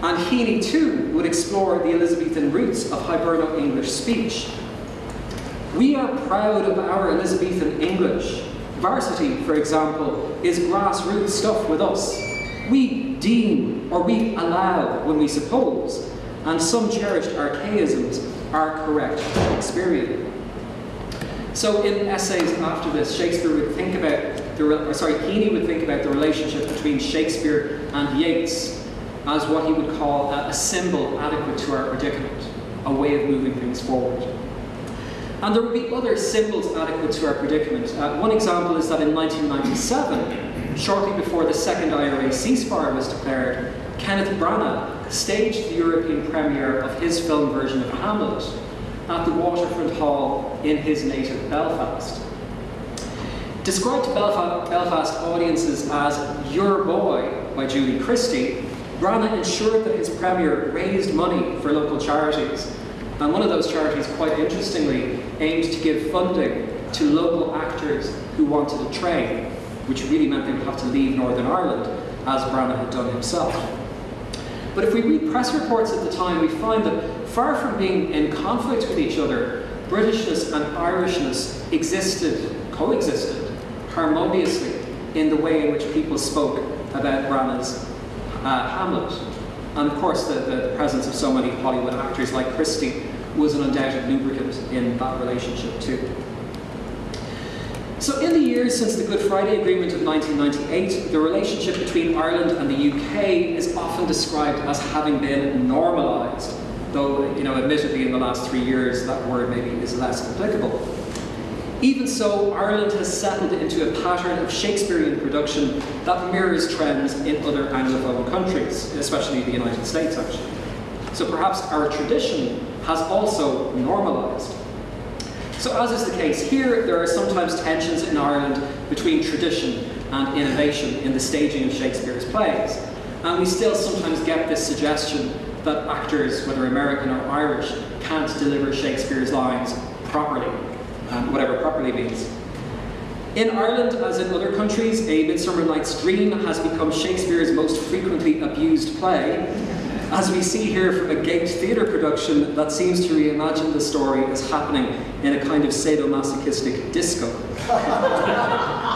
And Heaney too would explore the Elizabethan roots of Hiberno English speech. We are proud of our Elizabethan English. Varsity, for example, is grassroots stuff with us. We deem or we allow when we suppose, and some cherished archaisms are correct Shakespearean. So in essays after this, Shakespeare would think about the, or sorry, Heaney would think about the relationship between Shakespeare and Yeats as what he would call a, a symbol adequate to our predicament, a way of moving things forward. And there would be other symbols adequate to our predicament. Uh, one example is that in 1997, shortly before the second IRA ceasefire was declared, Kenneth Branagh staged the European premiere of his film version of Hamlet at the Waterfront Hall in his native Belfast. Described to Belfast audiences as Your Boy by Julie Christie, Branagh ensured that his premiere raised money for local charities. And one of those charities, quite interestingly, aimed to give funding to local actors who wanted to train, which really meant they would have to leave Northern Ireland, as Branagh had done himself. But if we read press reports at the time, we find that far from being in conflict with each other, Britishness and Irishness existed, coexisted, harmoniously in the way in which people spoke about Branagh's uh, Hamlet. And of course, the, the, presence of so many Hollywood actors like Christie was an undoubted lubricant in that relationship too. So in the years since the Good Friday Agreement of 1998, the relationship between Ireland and the UK is often described as having been normalised, though, you know, admittedly in the last three years that word maybe is less applicable. Even so, Ireland has settled into a pattern of Shakespearean production that mirrors trends in other Anglophone countries, especially the United States, actually. So perhaps our tradition has also normalised. So as is the case here, there are sometimes tensions in Ireland between tradition and innovation in the staging of Shakespeare's plays. And we still sometimes get this suggestion that actors, whether American or Irish, can't deliver Shakespeare's lines properly um, whatever properly means. In Ireland, as in other countries, A Midsummer Night's Dream has become Shakespeare's most frequently abused play, as we see here from a gaped theatre production that seems to reimagine the story as happening in a kind of sadomasochistic disco.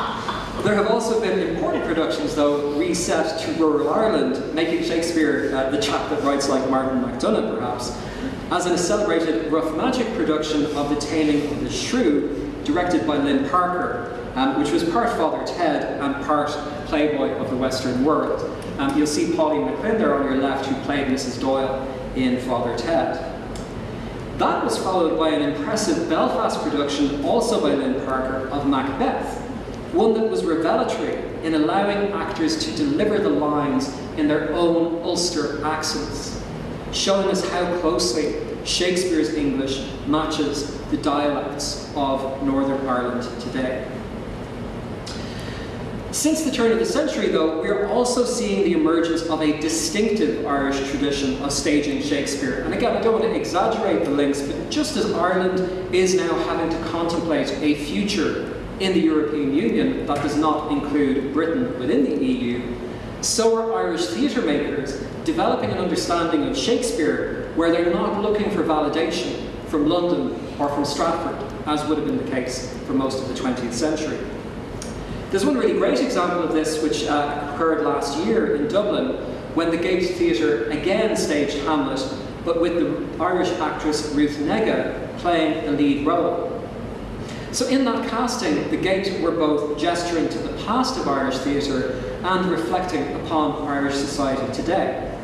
There have also been important productions, though, reset to rural Ireland, making Shakespeare uh, the chap that writes like Martin McDonagh, perhaps, as in a celebrated rough magic production of The Taming of the Shrew, directed by Lynn Parker, um, which was part Father Ted and part Playboy of the Western world. Um, you'll see Pauline McLynn there on your left, who played Mrs. Doyle in Father Ted. That was followed by an impressive Belfast production, also by Lynn Parker, of Macbeth, one that was revelatory in allowing actors to deliver the lines in their own Ulster accents, showing us how closely Shakespeare's English matches the dialects of Northern Ireland today. Since the turn of the century, though, we are also seeing the emergence of a distinctive Irish tradition of staging Shakespeare. And again, I don't want to exaggerate the links, but just as Ireland is now having to contemplate a future in the European Union that does not include Britain within the EU, so are Irish theatre makers developing an understanding of Shakespeare where they're not looking for validation from London or from Stratford, as would have been the case for most of the 20th century. There's one really great example of this which uh, occurred last year in Dublin when the Gate Theatre again staged Hamlet, but with the Irish actress Ruth Negga playing the lead role. So in that casting, the Gate were both gesturing to the past of Irish theatre and reflecting upon Irish society today.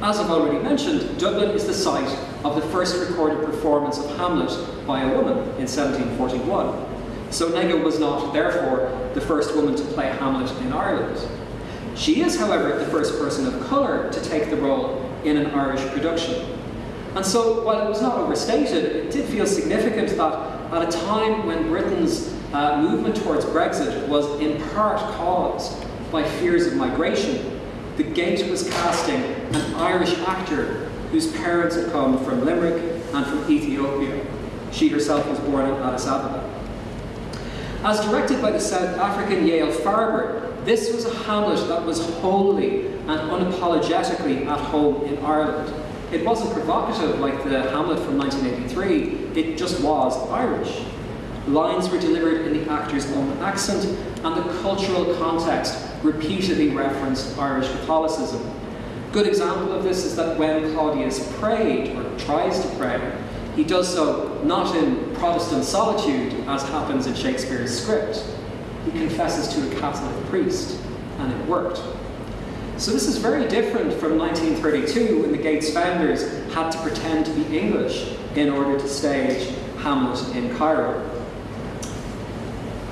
As I've already mentioned, Dublin is the site of the first recorded performance of Hamlet by a woman in 1741. So Negga was not, therefore, the first woman to play Hamlet in Ireland. She is, however, the first person of colour to take the role in an Irish production. And so, while it was not overstated, it did feel significant that at a time when Britain's uh, movement towards Brexit was in part caused by fears of migration, the Gate was casting an Irish actor whose parents had come from Limerick and from Ethiopia. She herself was born in Addis Ababa. As directed by the South African Yaël Farber, this was a Hamlet that was wholly and unapologetically at home in Ireland. It wasn't provocative like the Hamlet from 1983, it just was Irish. Lines were delivered in the actor's own accent, and the cultural context repeatedly referenced Irish Catholicism. A good example of this is that when Claudius prayed, or tries to pray, he does so not in Protestant solitude, as happens in Shakespeare's script. He confesses to a Catholic priest, and it worked. So this is very different from 1932 when the Gates founders had to pretend to be English in order to stage Hamlet in Cairo.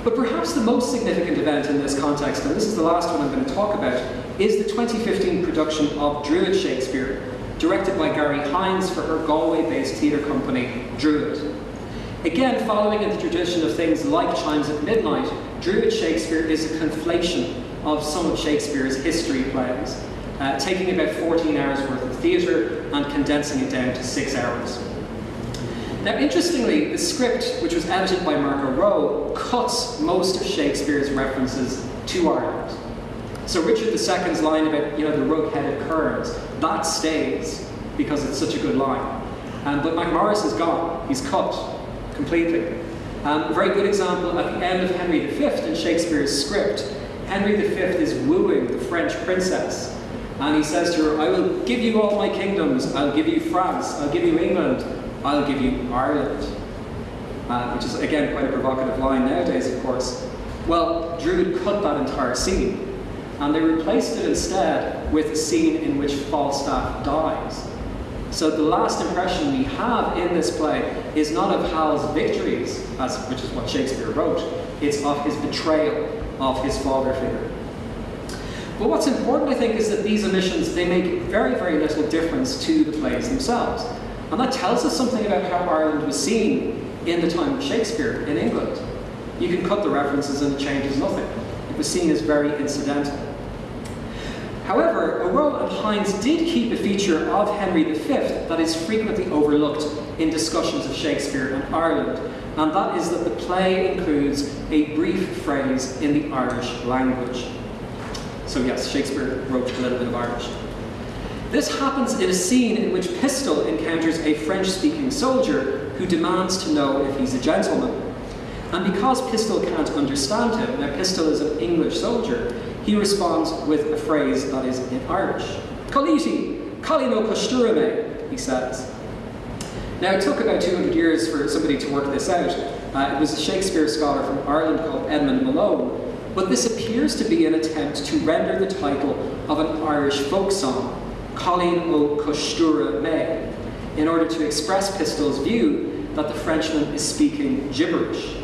But perhaps the most significant event in this context, and this is the last one I'm going to talk about, is the 2015 production of Druid Shakespeare, directed by Garry Hynes for her Galway-based theatre company, Druid. Again, following in the tradition of things like Chimes at Midnight, Druid Shakespeare is a conflation of some of Shakespeare's history plays, uh, taking about 14 hours worth of theatre and condensing it down to six hours. Now, interestingly, the script, which was edited by Mark O'Rourke, cuts most of Shakespeare's references to Ireland. So Richard II's line about, you know, the rug-headed kerns, that stays because it's such a good line. Um, but MacMorris is gone. He's cut completely. Um, a very good example at the end of Henry V in Shakespeare's script Henry V is wooing the French princess. And he says to her, I will give you all my kingdoms. I'll give you France. I'll give you England. I'll give you Ireland. Uh, which is, again, quite a provocative line nowadays, of course. Well, Druid cut that entire scene. And they replaced it instead with a scene in which Falstaff dies. So the last impression we have in this play is not of Hal's victories, as, which is what Shakespeare wrote, it's of his betrayal of his father figure. But what's important, I think, is that these omissions, they make very, very little difference to the plays themselves. And that tells us something about how Ireland was seen in the time of Shakespeare in England. You can cut the references and it changes nothing. It was seen as very incidental. However, O'Rourke and Hynes did keep a feature of Henry V that is frequently overlooked in discussions of Shakespeare and Ireland, and that is that the play includes a brief phrase in the Irish language. So yes, Shakespeare wrote a little bit of Irish. This happens in a scene in which Pistol encounters a French-speaking soldier who demands to know if he's a gentleman. And because Pistol can't understand him, now Pistol is an English soldier, he responds with a phrase that is in Irish. Coliti, Colino Costurame, he says. Now, it took about 200 years for somebody to work this out. Uh, it was a Shakespeare scholar from Ireland called Edmund Malone, but this appears to be an attempt to render the title of an Irish folk song, Colin o Costura May, in order to express Pistol's view that the Frenchman is speaking gibberish.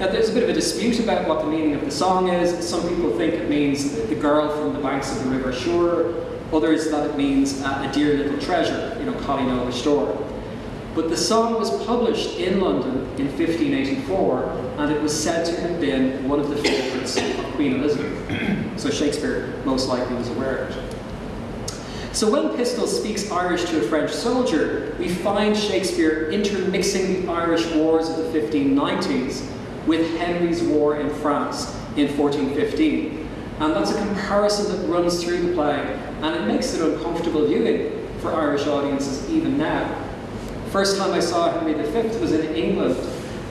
Now, there's a bit of a dispute about what the meaning of the song is. Some people think it means the girl from the banks of the River Shore, others that it means uh, a dear little treasure, you know, Colin o. But the song was published in London in 1584, and it was said to have been one of the favourites of Queen Elizabeth. so Shakespeare most likely was aware of it. So when Pistol speaks Irish to a French soldier, we find Shakespeare intermixing the Irish wars of the 1590s with Henry's war in France in 1415. And that's a comparison that runs through the play, and it makes it uncomfortable viewing for Irish audiences even now. First time I saw Henry V was in England,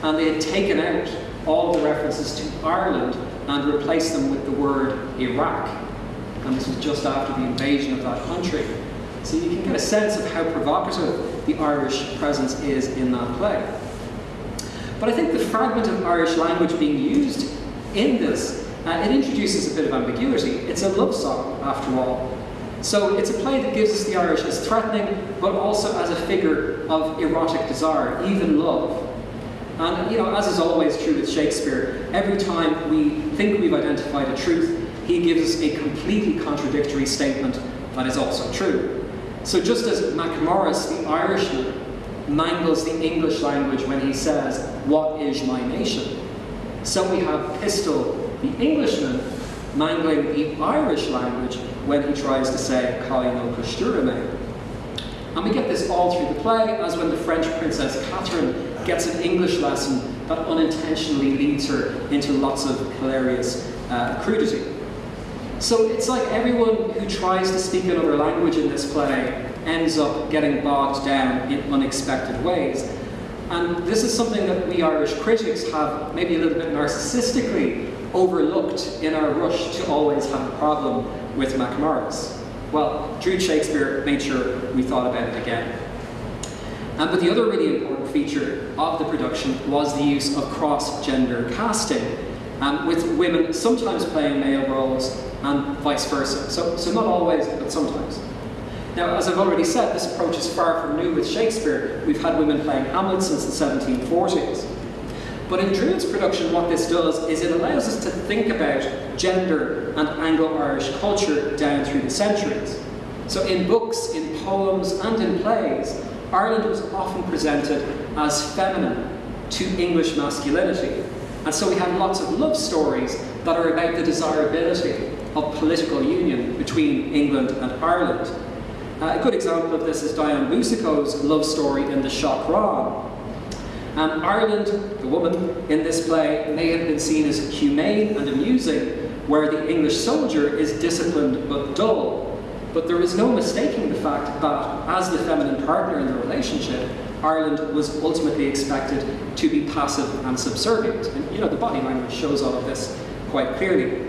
and they had taken out all the references to Ireland and replaced them with the word Iraq. And this was just after the invasion of that country. So you can get a sense of how provocative the Irish presence is in that play. But I think the fragment of Irish language being used in this, uh, it introduces a bit of ambiguity. It's a love song, after all, so it's a play that gives us the Irish as threatening, but also as a figure of erotic desire, even love. And you know, as is always true with Shakespeare, every time we think we've identified a truth, he gives a completely contradictory statement that is also true. So just as MacMorris, the Irishman, mangles the English language when he says, What is my nation? So we have Pistol, the Englishman, mangling the Irish language when he tries to say Colin o Costurame. And we get this all through the play, as when the French princess Catherine gets an English lesson that unintentionally leads her into lots of hilarious uh, crudity. So it's like everyone who tries to speak another language in this play ends up getting bogged down in unexpected ways. And this is something that we Irish critics have maybe a little bit narcissistically overlooked in our rush to always have a problem with MacMorris. Well, Druid Shakespeare made sure we thought about it again. Um, but the other really important feature of the production was the use of cross-gender casting, um, with women sometimes playing male roles and vice versa. So, so not always, but sometimes. Now, as I've already said, this approach is far from new with Shakespeare. We've had women playing Hamlet since the 1740s. But in Druid's production, what this does is it allows us to think about gender and Anglo-Irish culture down through the centuries. So in books, in poems, and in plays, Ireland was often presented as feminine to English masculinity. And so we have lots of love stories that are about the desirability of political union between England and Ireland. Uh, a good example of this is Dion Boucicault's love story in The Shaughraun, um, Ireland, the woman in this play, may have been seen as humane and amusing, where the English soldier is disciplined but dull. But there is no mistaking the fact that, as the feminine partner in the relationship, Ireland was ultimately expected to be passive and subservient. And you know, the body language shows all of this quite clearly.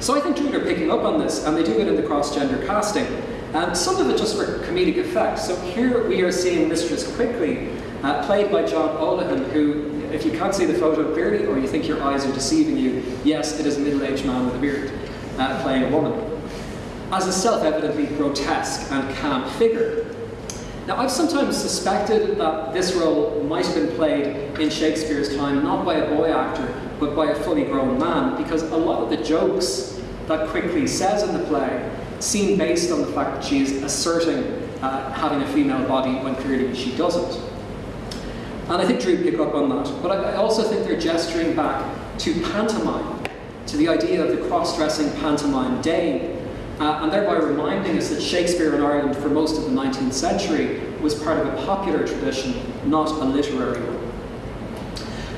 So I think Druid are picking up on this, and they do it in the cross-gender casting. And some of it just for comedic effect. So here we are seeing Mistress Quickly uh, played by John Olohan, who, if you can't see the photo clearly or you think your eyes are deceiving you, yes, it is a middle-aged man with a beard uh, playing a woman, as a self-evidently grotesque and camp figure. Now, I've sometimes suspected that this role might have been played in Shakespeare's time not by a boy actor, but by a fully grown man, because a lot of the jokes that Quickly says in the play seem based on the fact that she is asserting uh, having a female body when clearly she doesn't. And I think Druid picked up on that. But I, I also think they're gesturing back to pantomime, to the idea of the cross-dressing pantomime dame, uh, and thereby reminding us that Shakespeare in Ireland for most of the 19th century was part of a popular tradition, not a literary one.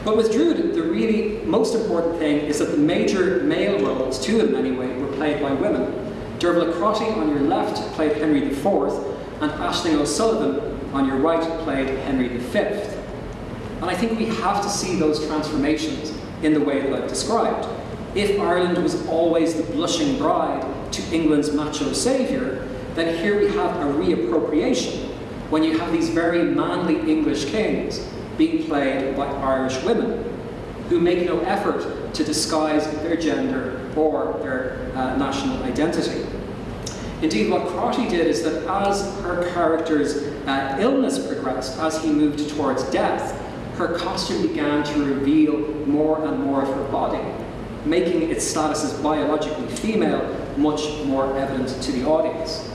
But with Druid, the really most important thing is that the major male roles, two of them anyway, were played by women. Derbhle Crotty on your left played Henry IV, and Aisling O'Sullivan on your right played Henry V. And I think we have to see those transformations in the way that I've described. If Ireland was always the blushing bride to England's macho saviour, then here we have a reappropriation when you have these very manly English kings being played by Irish women who make no effort to disguise their gender or their uh, national identity. Indeed, what Crotty did is that as her character's uh, illness progressed, as he moved towards death, her costume began to reveal more and more of her body, making its status as biologically female much more evident to the audience.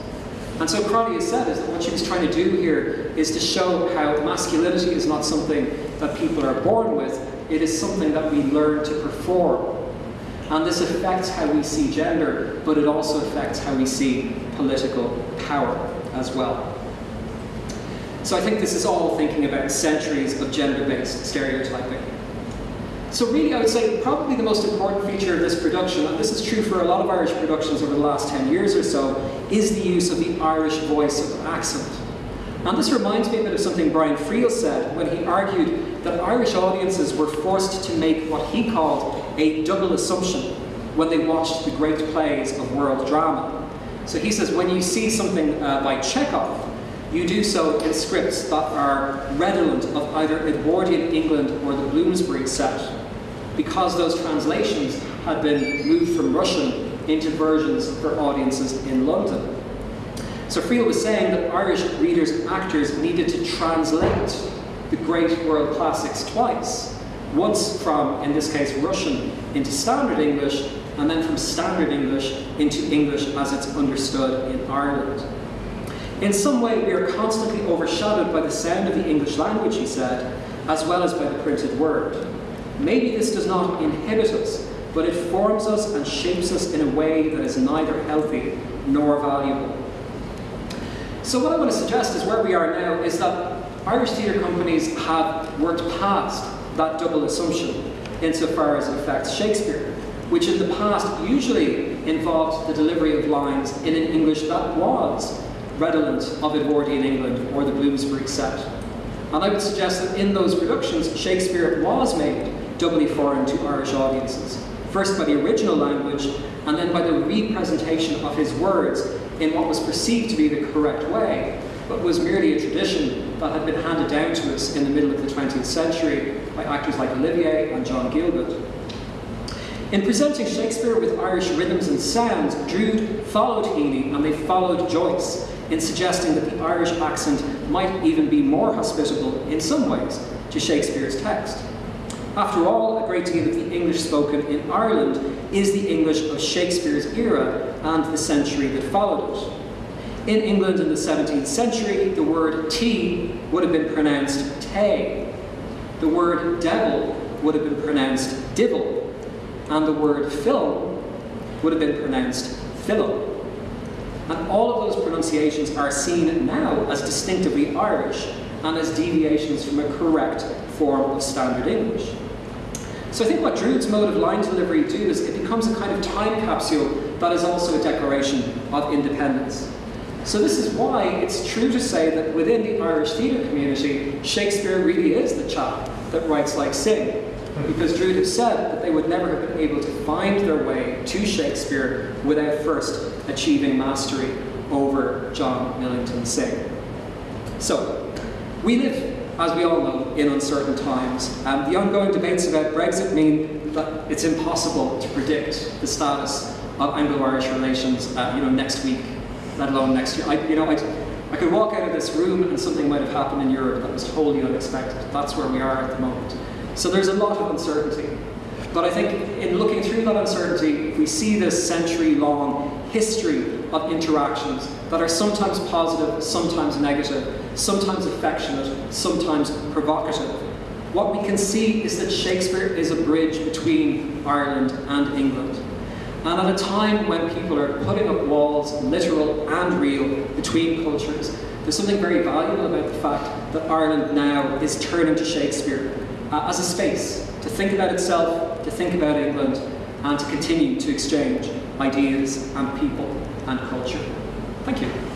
And so Crotty has said is that what she was trying to do here is to show how masculinity is not something that people are born with, it is something that we learn to perform. And this affects how we see gender, but it also affects how we see political power as well. So I think this is all thinking about centuries of gender-based stereotyping. So really, I would say probably the most important feature of this production, and this is true for a lot of Irish productions over the last 10 years or so, is the use of the Irish voice of accent. And this reminds me a bit of something Brian Friel said when he argued that Irish audiences were forced to make what he called a double assumption when they watched the great plays of world drama. So he says when you see something uh, by Chekhov, you do so in scripts that are redolent of either Edwardian England or the Bloomsbury set, because those translations had been moved from Russian into versions for audiences in London. So Friel was saying that Irish readers and actors needed to translate the great world classics twice. Once from, in this case, Russian into Standard English, and then from Standard English into English as it's understood in Ireland. In some way, we are constantly overshadowed by the sound of the English language, he said, as well as by the printed word. Maybe this does not inhibit us, but it forms us and shapes us in a way that is neither healthy nor valuable. So what I want to suggest is where we are now is that Irish theatre companies have worked past that double assumption insofar as it affects Shakespeare, which in the past usually involved the delivery of lines in an English that was redolent of Edwardian England or the Bloomsbury set. And I would suggest that in those productions, Shakespeare was made doubly foreign to Irish audiences, first by the original language, and then by the representation of his words in what was perceived to be the correct way, but was merely a tradition that had been handed down to us in the middle of the 20th century by actors like Olivier and John Gielgud. In presenting Shakespeare with Irish rhythms and sounds, Druid followed Heaney and they followed Joyce in suggesting that the Irish accent might even be more hospitable, in some ways, to Shakespeare's text. After all, a great deal of the English spoken in Ireland is the English of Shakespeare's era and the century that followed it. In England in the 17th century, the word tea would have been pronounced tay. The word devil would have been pronounced divil. And the word film would have been pronounced film. And all of those pronunciations are seen now as distinctively Irish and as deviations from a correct form of Standard English. So I think what Druid's mode of line delivery do is it becomes a kind of time capsule that is also a declaration of independence. So this is why it's true to say that within the Irish theatre community, Shakespeare really is the chap that writes like Synge. Because Druid have said that they would never have been able to find their way to Shakespeare without first achieving mastery over John Millington Synge. So, we live as we all know, in uncertain times. Um, the ongoing debates about Brexit mean that it's impossible to predict the status of Anglo-Irish relations, uh, you know, next week, let alone next year. I, you know, I, I could walk out of this room and something might have happened in Europe that was wholly unexpected. That's where we are at the moment. So there's a lot of uncertainty. But I think in looking through that uncertainty, we see this century-long history of interactions that are sometimes positive, sometimes negative, sometimes affectionate, sometimes provocative. What we can see is that Shakespeare is a bridge between Ireland and England. And at a time when people are putting up walls, literal and real, between cultures, there's something very valuable about the fact that Ireland now is turning to Shakespeare uh, as a space to think about itself, to think about England, and to continue to exchange ideas and people and culture. Thank you.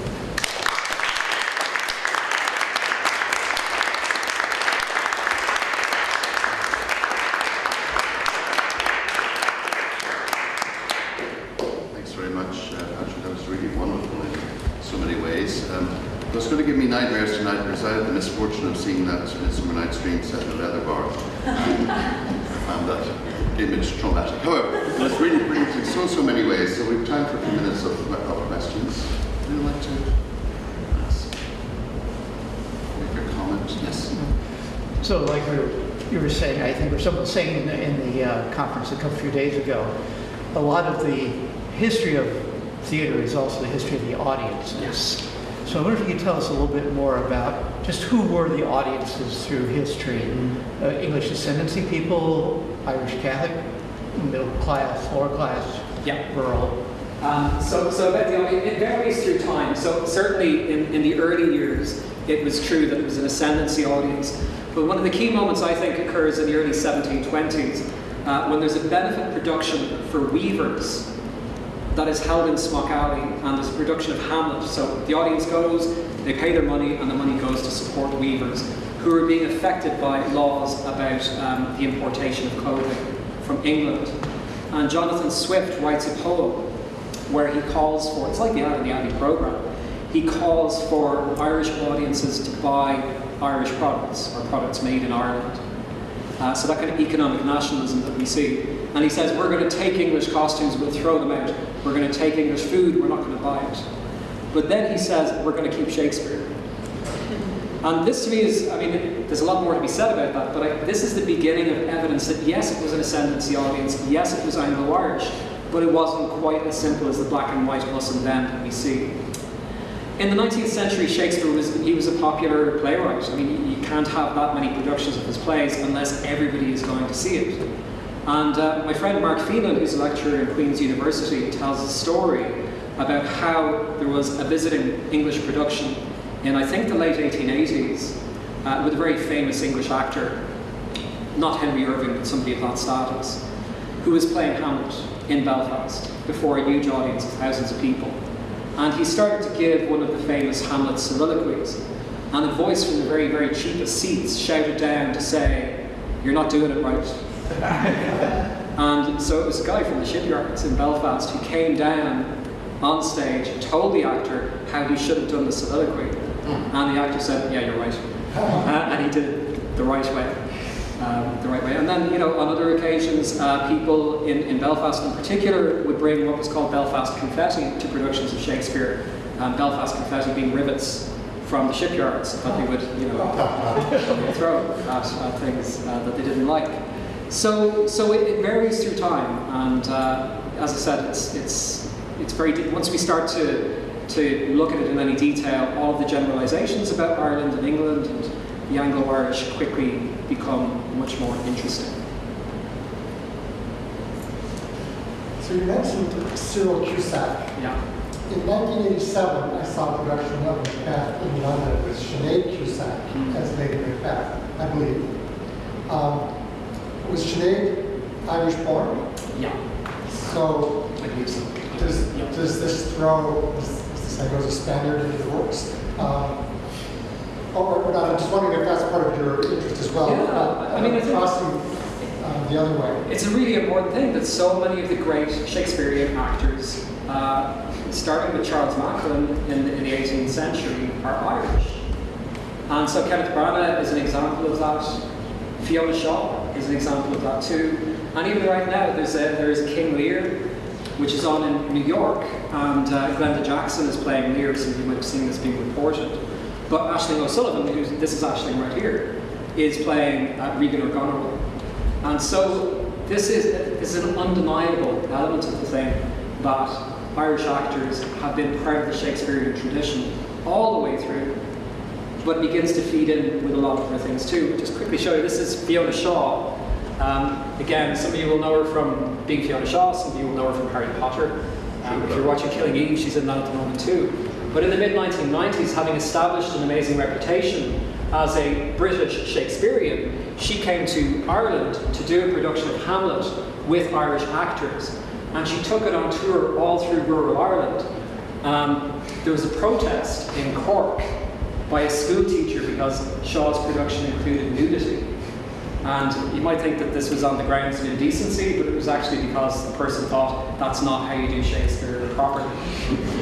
going to give me nightmares tonight because I had the misfortune of seeing that Midsummer Night's Dream set in a leather bar. I found that image traumatic. However, it's really brilliant in so, so many ways. So we've time for a few minutes of, of questions. Would you like to ask? Make a comment? Yes. So like we were, you were saying, I think, or someone was saying in the, in the uh, conference a couple few days ago, a lot of the history of theater is also the history of the audiences. So I wonder if you could tell us a little bit more about just who were the audiences through history? Uh, English ascendancy people, Irish Catholic, middle class, lower class, Yeah. rural. Um, so, so about the audience, it varies through time. So certainly in, in the early years, it was true that it was an ascendancy audience. But one of the key moments I think occurs in the early 1720s, uh, when there's a benefit production for weavers that is held in Smock Alley, and there's a production of Hamlet. So the audience goes, they pay their money, and the money goes to support weavers who are being affected by laws about um, the importation of clothing from England. And Jonathan Swift writes a poem where he calls for, it's like the Out of the Abbey program, he calls for Irish audiences to buy Irish products or products made in Ireland. Uh, so that kind of economic nationalism that we see. And he says, we're going to take English costumes, we'll throw them out. We're going to take English food, we're not going to buy it. But then he says, we're going to keep Shakespeare. And this to me is, I mean, there's a lot more to be said about that, but I, this is the beginning of evidence that yes, it was an ascendancy audience, yes, it was Anglo-Irish, but it wasn't quite as simple as the black and white us and them that we see. In the 19th century, Shakespeare was he was a popular playwright. I mean, you can't have that many productions of his plays unless everybody is going to see it. And uh, my friend Mark Phelan, who's a lecturer in Queen's University, tells a story about how there was a visiting English production in, I think, the late 1880s uh, with a very famous English actor, not Henry Irving, but somebody of that status, who was playing Hamlet in Belfast before a huge audience of thousands of people. And he started to give one of the famous Hamlet soliloquies. And a voice from the very, very cheapest seats shouted down to say, You're not doing it right. and so it was a guy from the shipyards in Belfast who came down on stage and told the actor how he should have done the soliloquy. And the actor said, Yeah, you're right. Uh, and he did it the right way. Um, the right way. And then, you know, on other occasions, uh, people in, in Belfast in particular would bring what was called Belfast confetti to productions of Shakespeare. Um, Belfast confetti being rivets from the shipyards that they would, you know, throw at, things uh, that they didn't like. So, so it, it varies through time, and uh, as I said, it's it's it's very. Deep. Once we start to to look at it in any detail, all of the generalizations about Ireland and England and the Anglo-Irish quickly become much more interesting. So you mentioned Cyril Cusack. Yeah. In 1987, I saw a production of Macbeth in London with Sinead Cusack Mhm. as Lady Macbeth, I believe. Um, was Sinead Irish born? Yeah. So I believe so. does, Yeah. does this throw, does this goes a Spaniard into the works? Um, or, or not, I'm just wondering if that's part of your interest as well. Yeah, uh, I mean, I think- Crossing uh, the other way. It's a really important thing that so many of the great Shakespearean actors, uh, starting with Charles Macklin in the, in the 18th century, are Irish. And so Kenneth Branagh is an example of that. Fiona Shaw is an example of that too. And even right now, there's a, there is King Lear, which is on in New York, and uh, Glenda Jackson is playing Lear, so you might have seen this being reported. But Aisling O'Sullivan, who's, this is Aisling right here, is playing uh, Regan or Goneril. And so this is, this is an undeniable element of the thing that Irish actors have been part of the Shakespearean tradition all the way through, but begins to feed in with a lot of other things too. Just quickly show you, this is Fiona Shaw. Um, again, some of you will know her from being Fiona Shaw, some of you will know her from Harry Potter. Um, if you're watching Killing Eve, she's in that at the moment too. But in the mid 1990s, having established an amazing reputation as a British Shakespearean, she came to Ireland to do a production of Hamlet with Irish actors. And she took it on tour all through rural Ireland. Um, there was a protest in Cork by a school teacher because Shaw's production included nudity. And you might think that this was on the grounds of indecency, but it was actually because the person thought that's not how you do Shakespeare properly.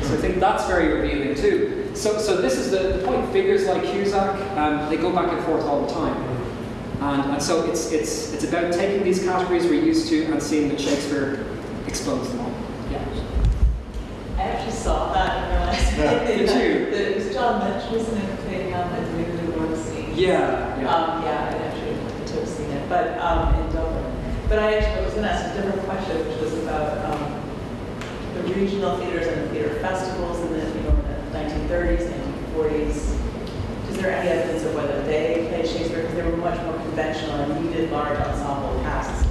so I think that's very revealing too. So, so this is the, the point. Figures like Cusack, um, they go back and forth all the time. And, and so it's, it's, it's about taking these categories we're used to and seeing that Shakespeare explodes them all. Yeah. I actually saw that and realized Yeah. Did you? that it was John Lynch, wasn't it, who played Hamlet in the War scene? Yeah, yeah. Um, yeah, I actually took seen it, but um, in Dublin. But I actually was going to ask a different question, which was about um, the regional theaters and the theater festivals in the you know the 1930s, 1940s. Is there any evidence of whether they played Shakespeare because they were much more conventional and needed large ensemble casts?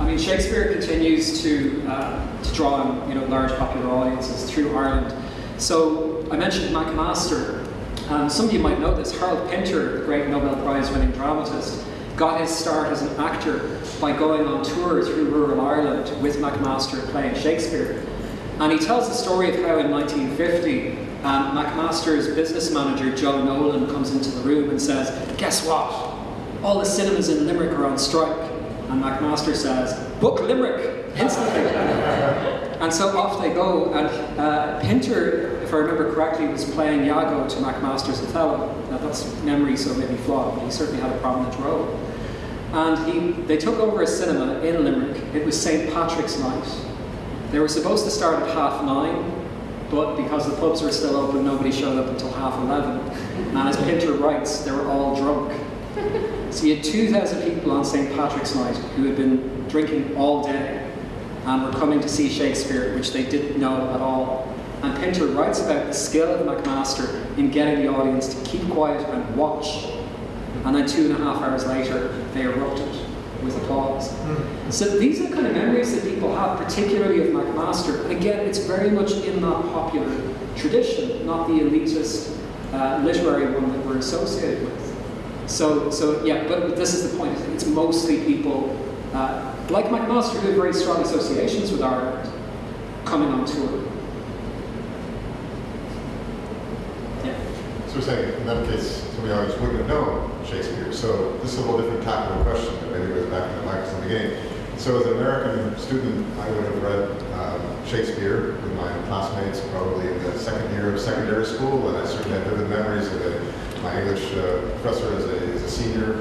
I mean, Shakespeare continues to, uh, to draw you know, large popular audiences through Ireland. So I mentioned McMaster. Um, some of you might know this. Harold Pinter, the great Nobel Prize winning dramatist, got his start as an actor by going on tour through rural Ireland with McMaster playing Shakespeare. And he tells the story of how in 1950, um, McMaster's business manager, Joe Nolan, comes into the room and says, Guess what? All the cinemas in Limerick are on strike. And McMaster says, Book Limerick instantly. And so off they go. And uh, Pinter, if I remember correctly, was playing Iago to McMaster's Othello. Now that's memory, so maybe flawed, but he certainly had a prominent role. And he, they took over a cinema in Limerick. It was St. Patrick's Night. They were supposed to start at half nine, but because the pubs were still open, nobody showed up until half eleven. And as Pinter writes, they were all drunk. So you had 2,000 people on St. Patrick's Night who had been drinking all day and were coming to see Shakespeare, which they didn't know at all. And Pinter writes about the skill of McMaster in getting the audience to keep quiet and watch. And then two and a half hours later, they erupted with applause. So these are the kind of memories that people have, particularly of McMaster. And again, it's very much in that popular tradition, not the elitist uh, literary one that we're associated with. So, so yeah, but this is the point. It's mostly people uh, like McMaster who have very strong associations with Ireland coming on tour. Yeah. So we're saying, in that case, some of the audience wouldn't have known Shakespeare. So this is a little different tackle question that maybe goes back to the Mike's in the beginning. So as an American student, I would have read um, Shakespeare with my classmates probably in the second year of secondary school, and I certainly have vivid memories of it. My English uh, professor is a, is a senior,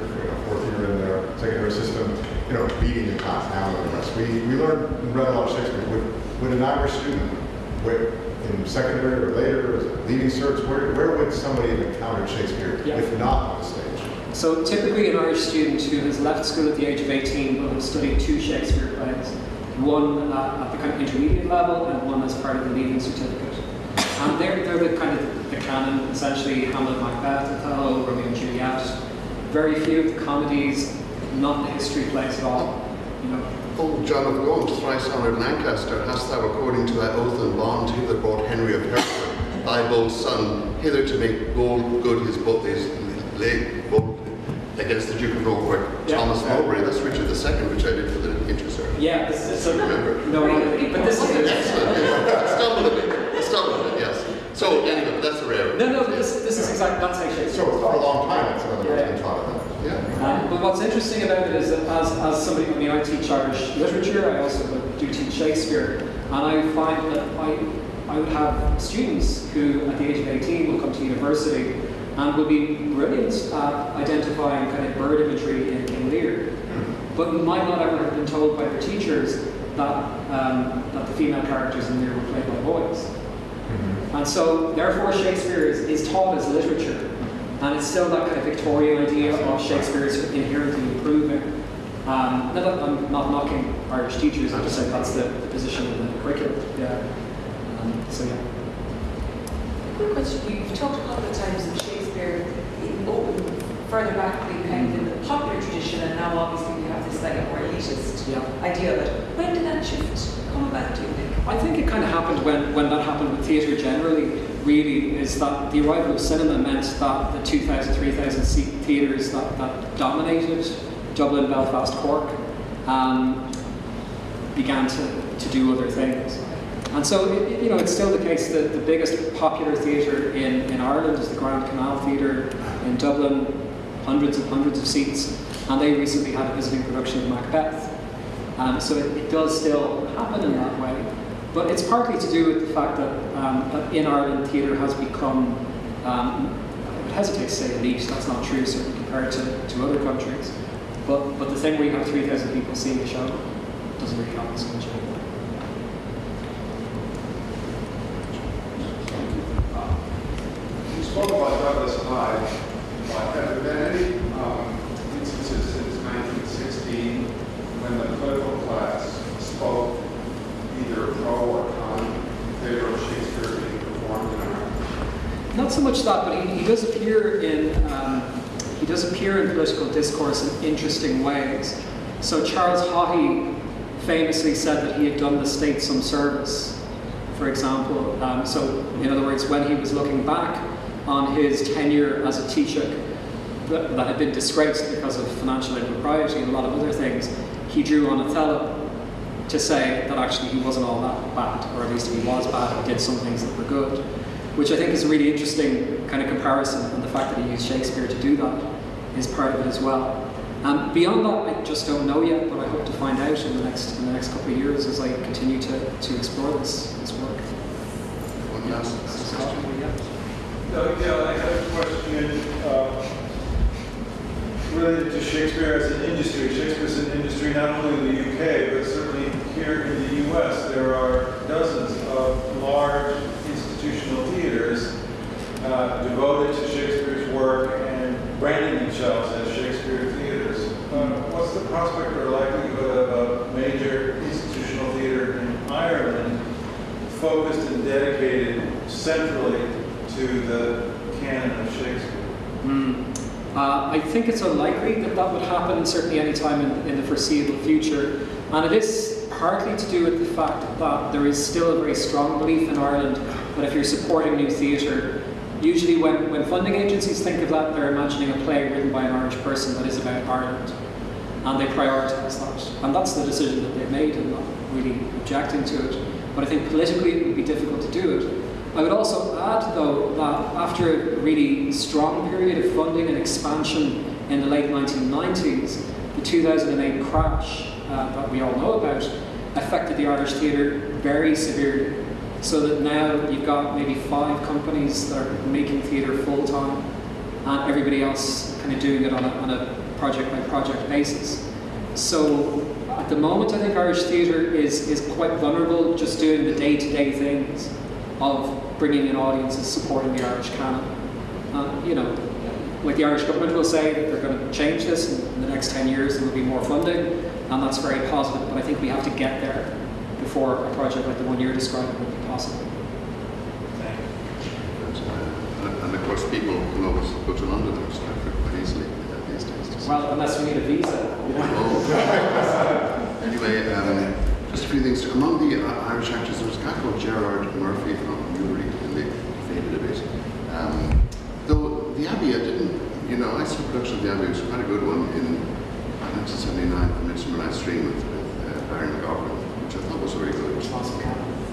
you know, fourth year in their secondary system, you know, beating the class, Hamlet and the rest. We, we learned and read a lot of Shakespeare. Would, would an Irish student, in secondary or later, leaving certs, where, where would somebody have encountered Shakespeare Yeah. if not on the stage? So typically an Irish student who has left school at the age of 18 will have studied two Shakespeare plays, one uh, at the kind of intermediate level and one as part of the leaving certificate. And they're, they're the kind of the canon, essentially Hamlet, Macbeth, Othello, Romeo and Juliet. Very few of the comedies, not the history plays at all. You know, Oh, John of Gaunt, thrice honoured Lancaster, hast thou, according to thy oath and bond, hither brought Henry of Hereford, thy bold son, hither to make gold good his, bo- his leg against the Duke of Norfolk, Yeah. Thomas Mowbray. That's Richard II, which I did for the intercert. yeah, this is so, Remember? no, but this is Excellent. Stumbled a bit. Stumbled a bit, yes. So anyway, that's a rare. no, no, but this, this is exactly that's how Shakespeare. So for a long time, that's another Yeah. person taught it. Yeah. Um, but what's interesting about it is that as, as somebody, I mean, I teach Irish literature, I also do teach Shakespeare, and I find that I, I would have students who, at the age of 18, will come to university and will be brilliant at identifying kind of bird imagery in, in Lear, but might not ever have been told by their teachers that, um, that the female characters in Lear were played by boys. And so, therefore, Shakespeare is, is taught as literature. And it's still that kind of Victorian idea of Shakespeare is inherently improving. Um, look, I'm not knocking Irish teachers, I'm just saying that's the, the position of the curriculum. Yeah. Um, so, yeah. Quick question. You- You've talked a couple of times of Shakespeare in open further back being kind of in the popular tradition, and now obviously like a more elitist Yeah. idea of it. When did that shift come about? Do you think? I think it kind of happened when, when that happened with theatre generally, really, is that the arrival of cinema meant that the 2,000, 3,000 seat theatres that, that dominated Dublin, Belfast, Cork um, began to, to do other things. And so, you know, it's still the case that the biggest popular theatre in, in Ireland is the Grand Canal Theatre in Dublin, hundreds and hundreds of seats. and they recently had a visiting production of Macbeth. Um, so it, it does still happen in that way. But it's partly to do with the fact that, um, in Ireland, theatre has become, um, I would hesitate to say elite, that's not true, certainly compared to, to other countries. But, but the thing where you have 3,000 people seeing a show doesn't really happen so much anymore. You spoke about Douglas Hyde. Have there been any um, instances since 1916 when the political class spoke either pro or con in favor of Shakespeare being performed in Ireland? Not so much that, but he, he does appear in um, he does appear in political discourse in interesting ways. So Charles Haughey famously said that he had done the state some service. For example, um, so in other words, when he was looking back on his tenure as a Taoiseach that, that had been disgraced because of financial impropriety and a lot of other things, he drew on Othello to say that actually he wasn't all that bad, or at least he was bad, he did some things that were good which I think is a really interesting kind of comparison, and the fact that he used Shakespeare to do that is part of it as well. Um, beyond that, I just don't know yet, but I hope to find out in the next in the next couple of years as I continue to, to explore this this work. One last, last question. Yeah. Uh, yeah, I have a question uh, related to Shakespeare as an industry. Shakespeare's an industry not only in the UK, but certainly here in the US. There are dozens of large institutional theaters uh, devoted to Shakespeare's work and branding themselves as Shakespeare theaters. Uh, the prospect or likelihood of a major institutional theater in Ireland focused and dedicated centrally to the canon of Shakespeare? Mm. Uh, I think it's unlikely that that would happen, certainly any time in, in the foreseeable future. And it is partly to do with the fact that there is still a very strong belief in Ireland that if you're supporting new theatre, usually when, when funding agencies think of that, they're imagining a play written by an Irish person that is about Ireland. And they prioritise that. And that's the decision that they've made and not really objecting to it. But I think politically it would be difficult to do it. I would also add, though, that after a really strong period of funding and expansion in the late 1990s, the 2008 crash uh, that we all know about affected the Irish theatre very severely. So that now you've got maybe five companies that are making theatre full time, and everybody else kind of doing it on a, on a project by project basis. So at the moment, I think Irish theatre is, is quite vulnerable just doing the day to day things of bringing in audiences, supporting the Irish canon. Uh, you know, like the Irish government will say that they're going to change this in, the next 10 years, there will be more funding, and that's very positive, but I think we have to get there before a project like the one you're describing would be possible. And, and of course, people can always go to London or Stratford quite easily uh, these days. to see. Well, unless we need a visa. You know? Anyway, um, just a few things. Among the uh, Irish actors, there was a guy called Gerard Murphy from Newry, and they faded a bit. Um, though the Abbey, I didn't, you know, I saw a production of the Abbey, it was quite a good one in 1979 for Midsummer Night's Dream with, with uh, Barry McGovern, which I thought was very good. It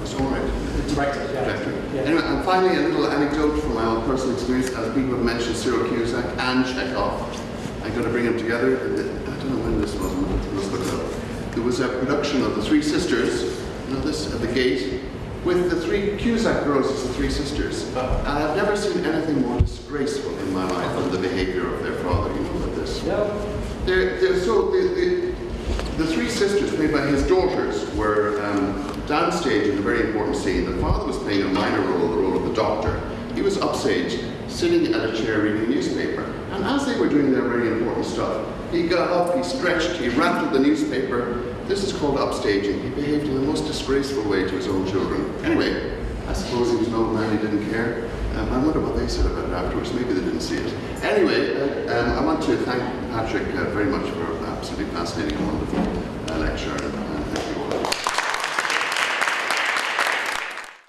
was all right. Directed, yeah. Director. Yeah. Anyway, and finally, a little anecdote from my own personal experience. As people have mentioned, Cyril Cusack and Chekhov. I'm going to bring them together. I don't know when this was. Let's look it up. There was a production of The Three Sisters, you know this, at the gate, with the three Cusack girls as the Three Sisters. And I've never seen anything more disgraceful in my life than the behavior of their father. You know about this? Yeah. They're, they're so the, the, the three sisters, played by his daughters, were um, downstage in a very important scene. The father was playing a minor role, the role of the doctor. He was upstage, sitting at a chair reading a newspaper. And as they were doing their very important stuff, he got up, he stretched, he rattled the newspaper. This is called upstaging. He behaved in the most disgraceful way to his own children. Anyway, I suppose he was an old man, he didn't care. Um, I wonder what they said about it afterwards. Maybe they didn't see it. Anyway, uh, um, I want to thank Patrick uh, very much for absolutely fascinating and wonderful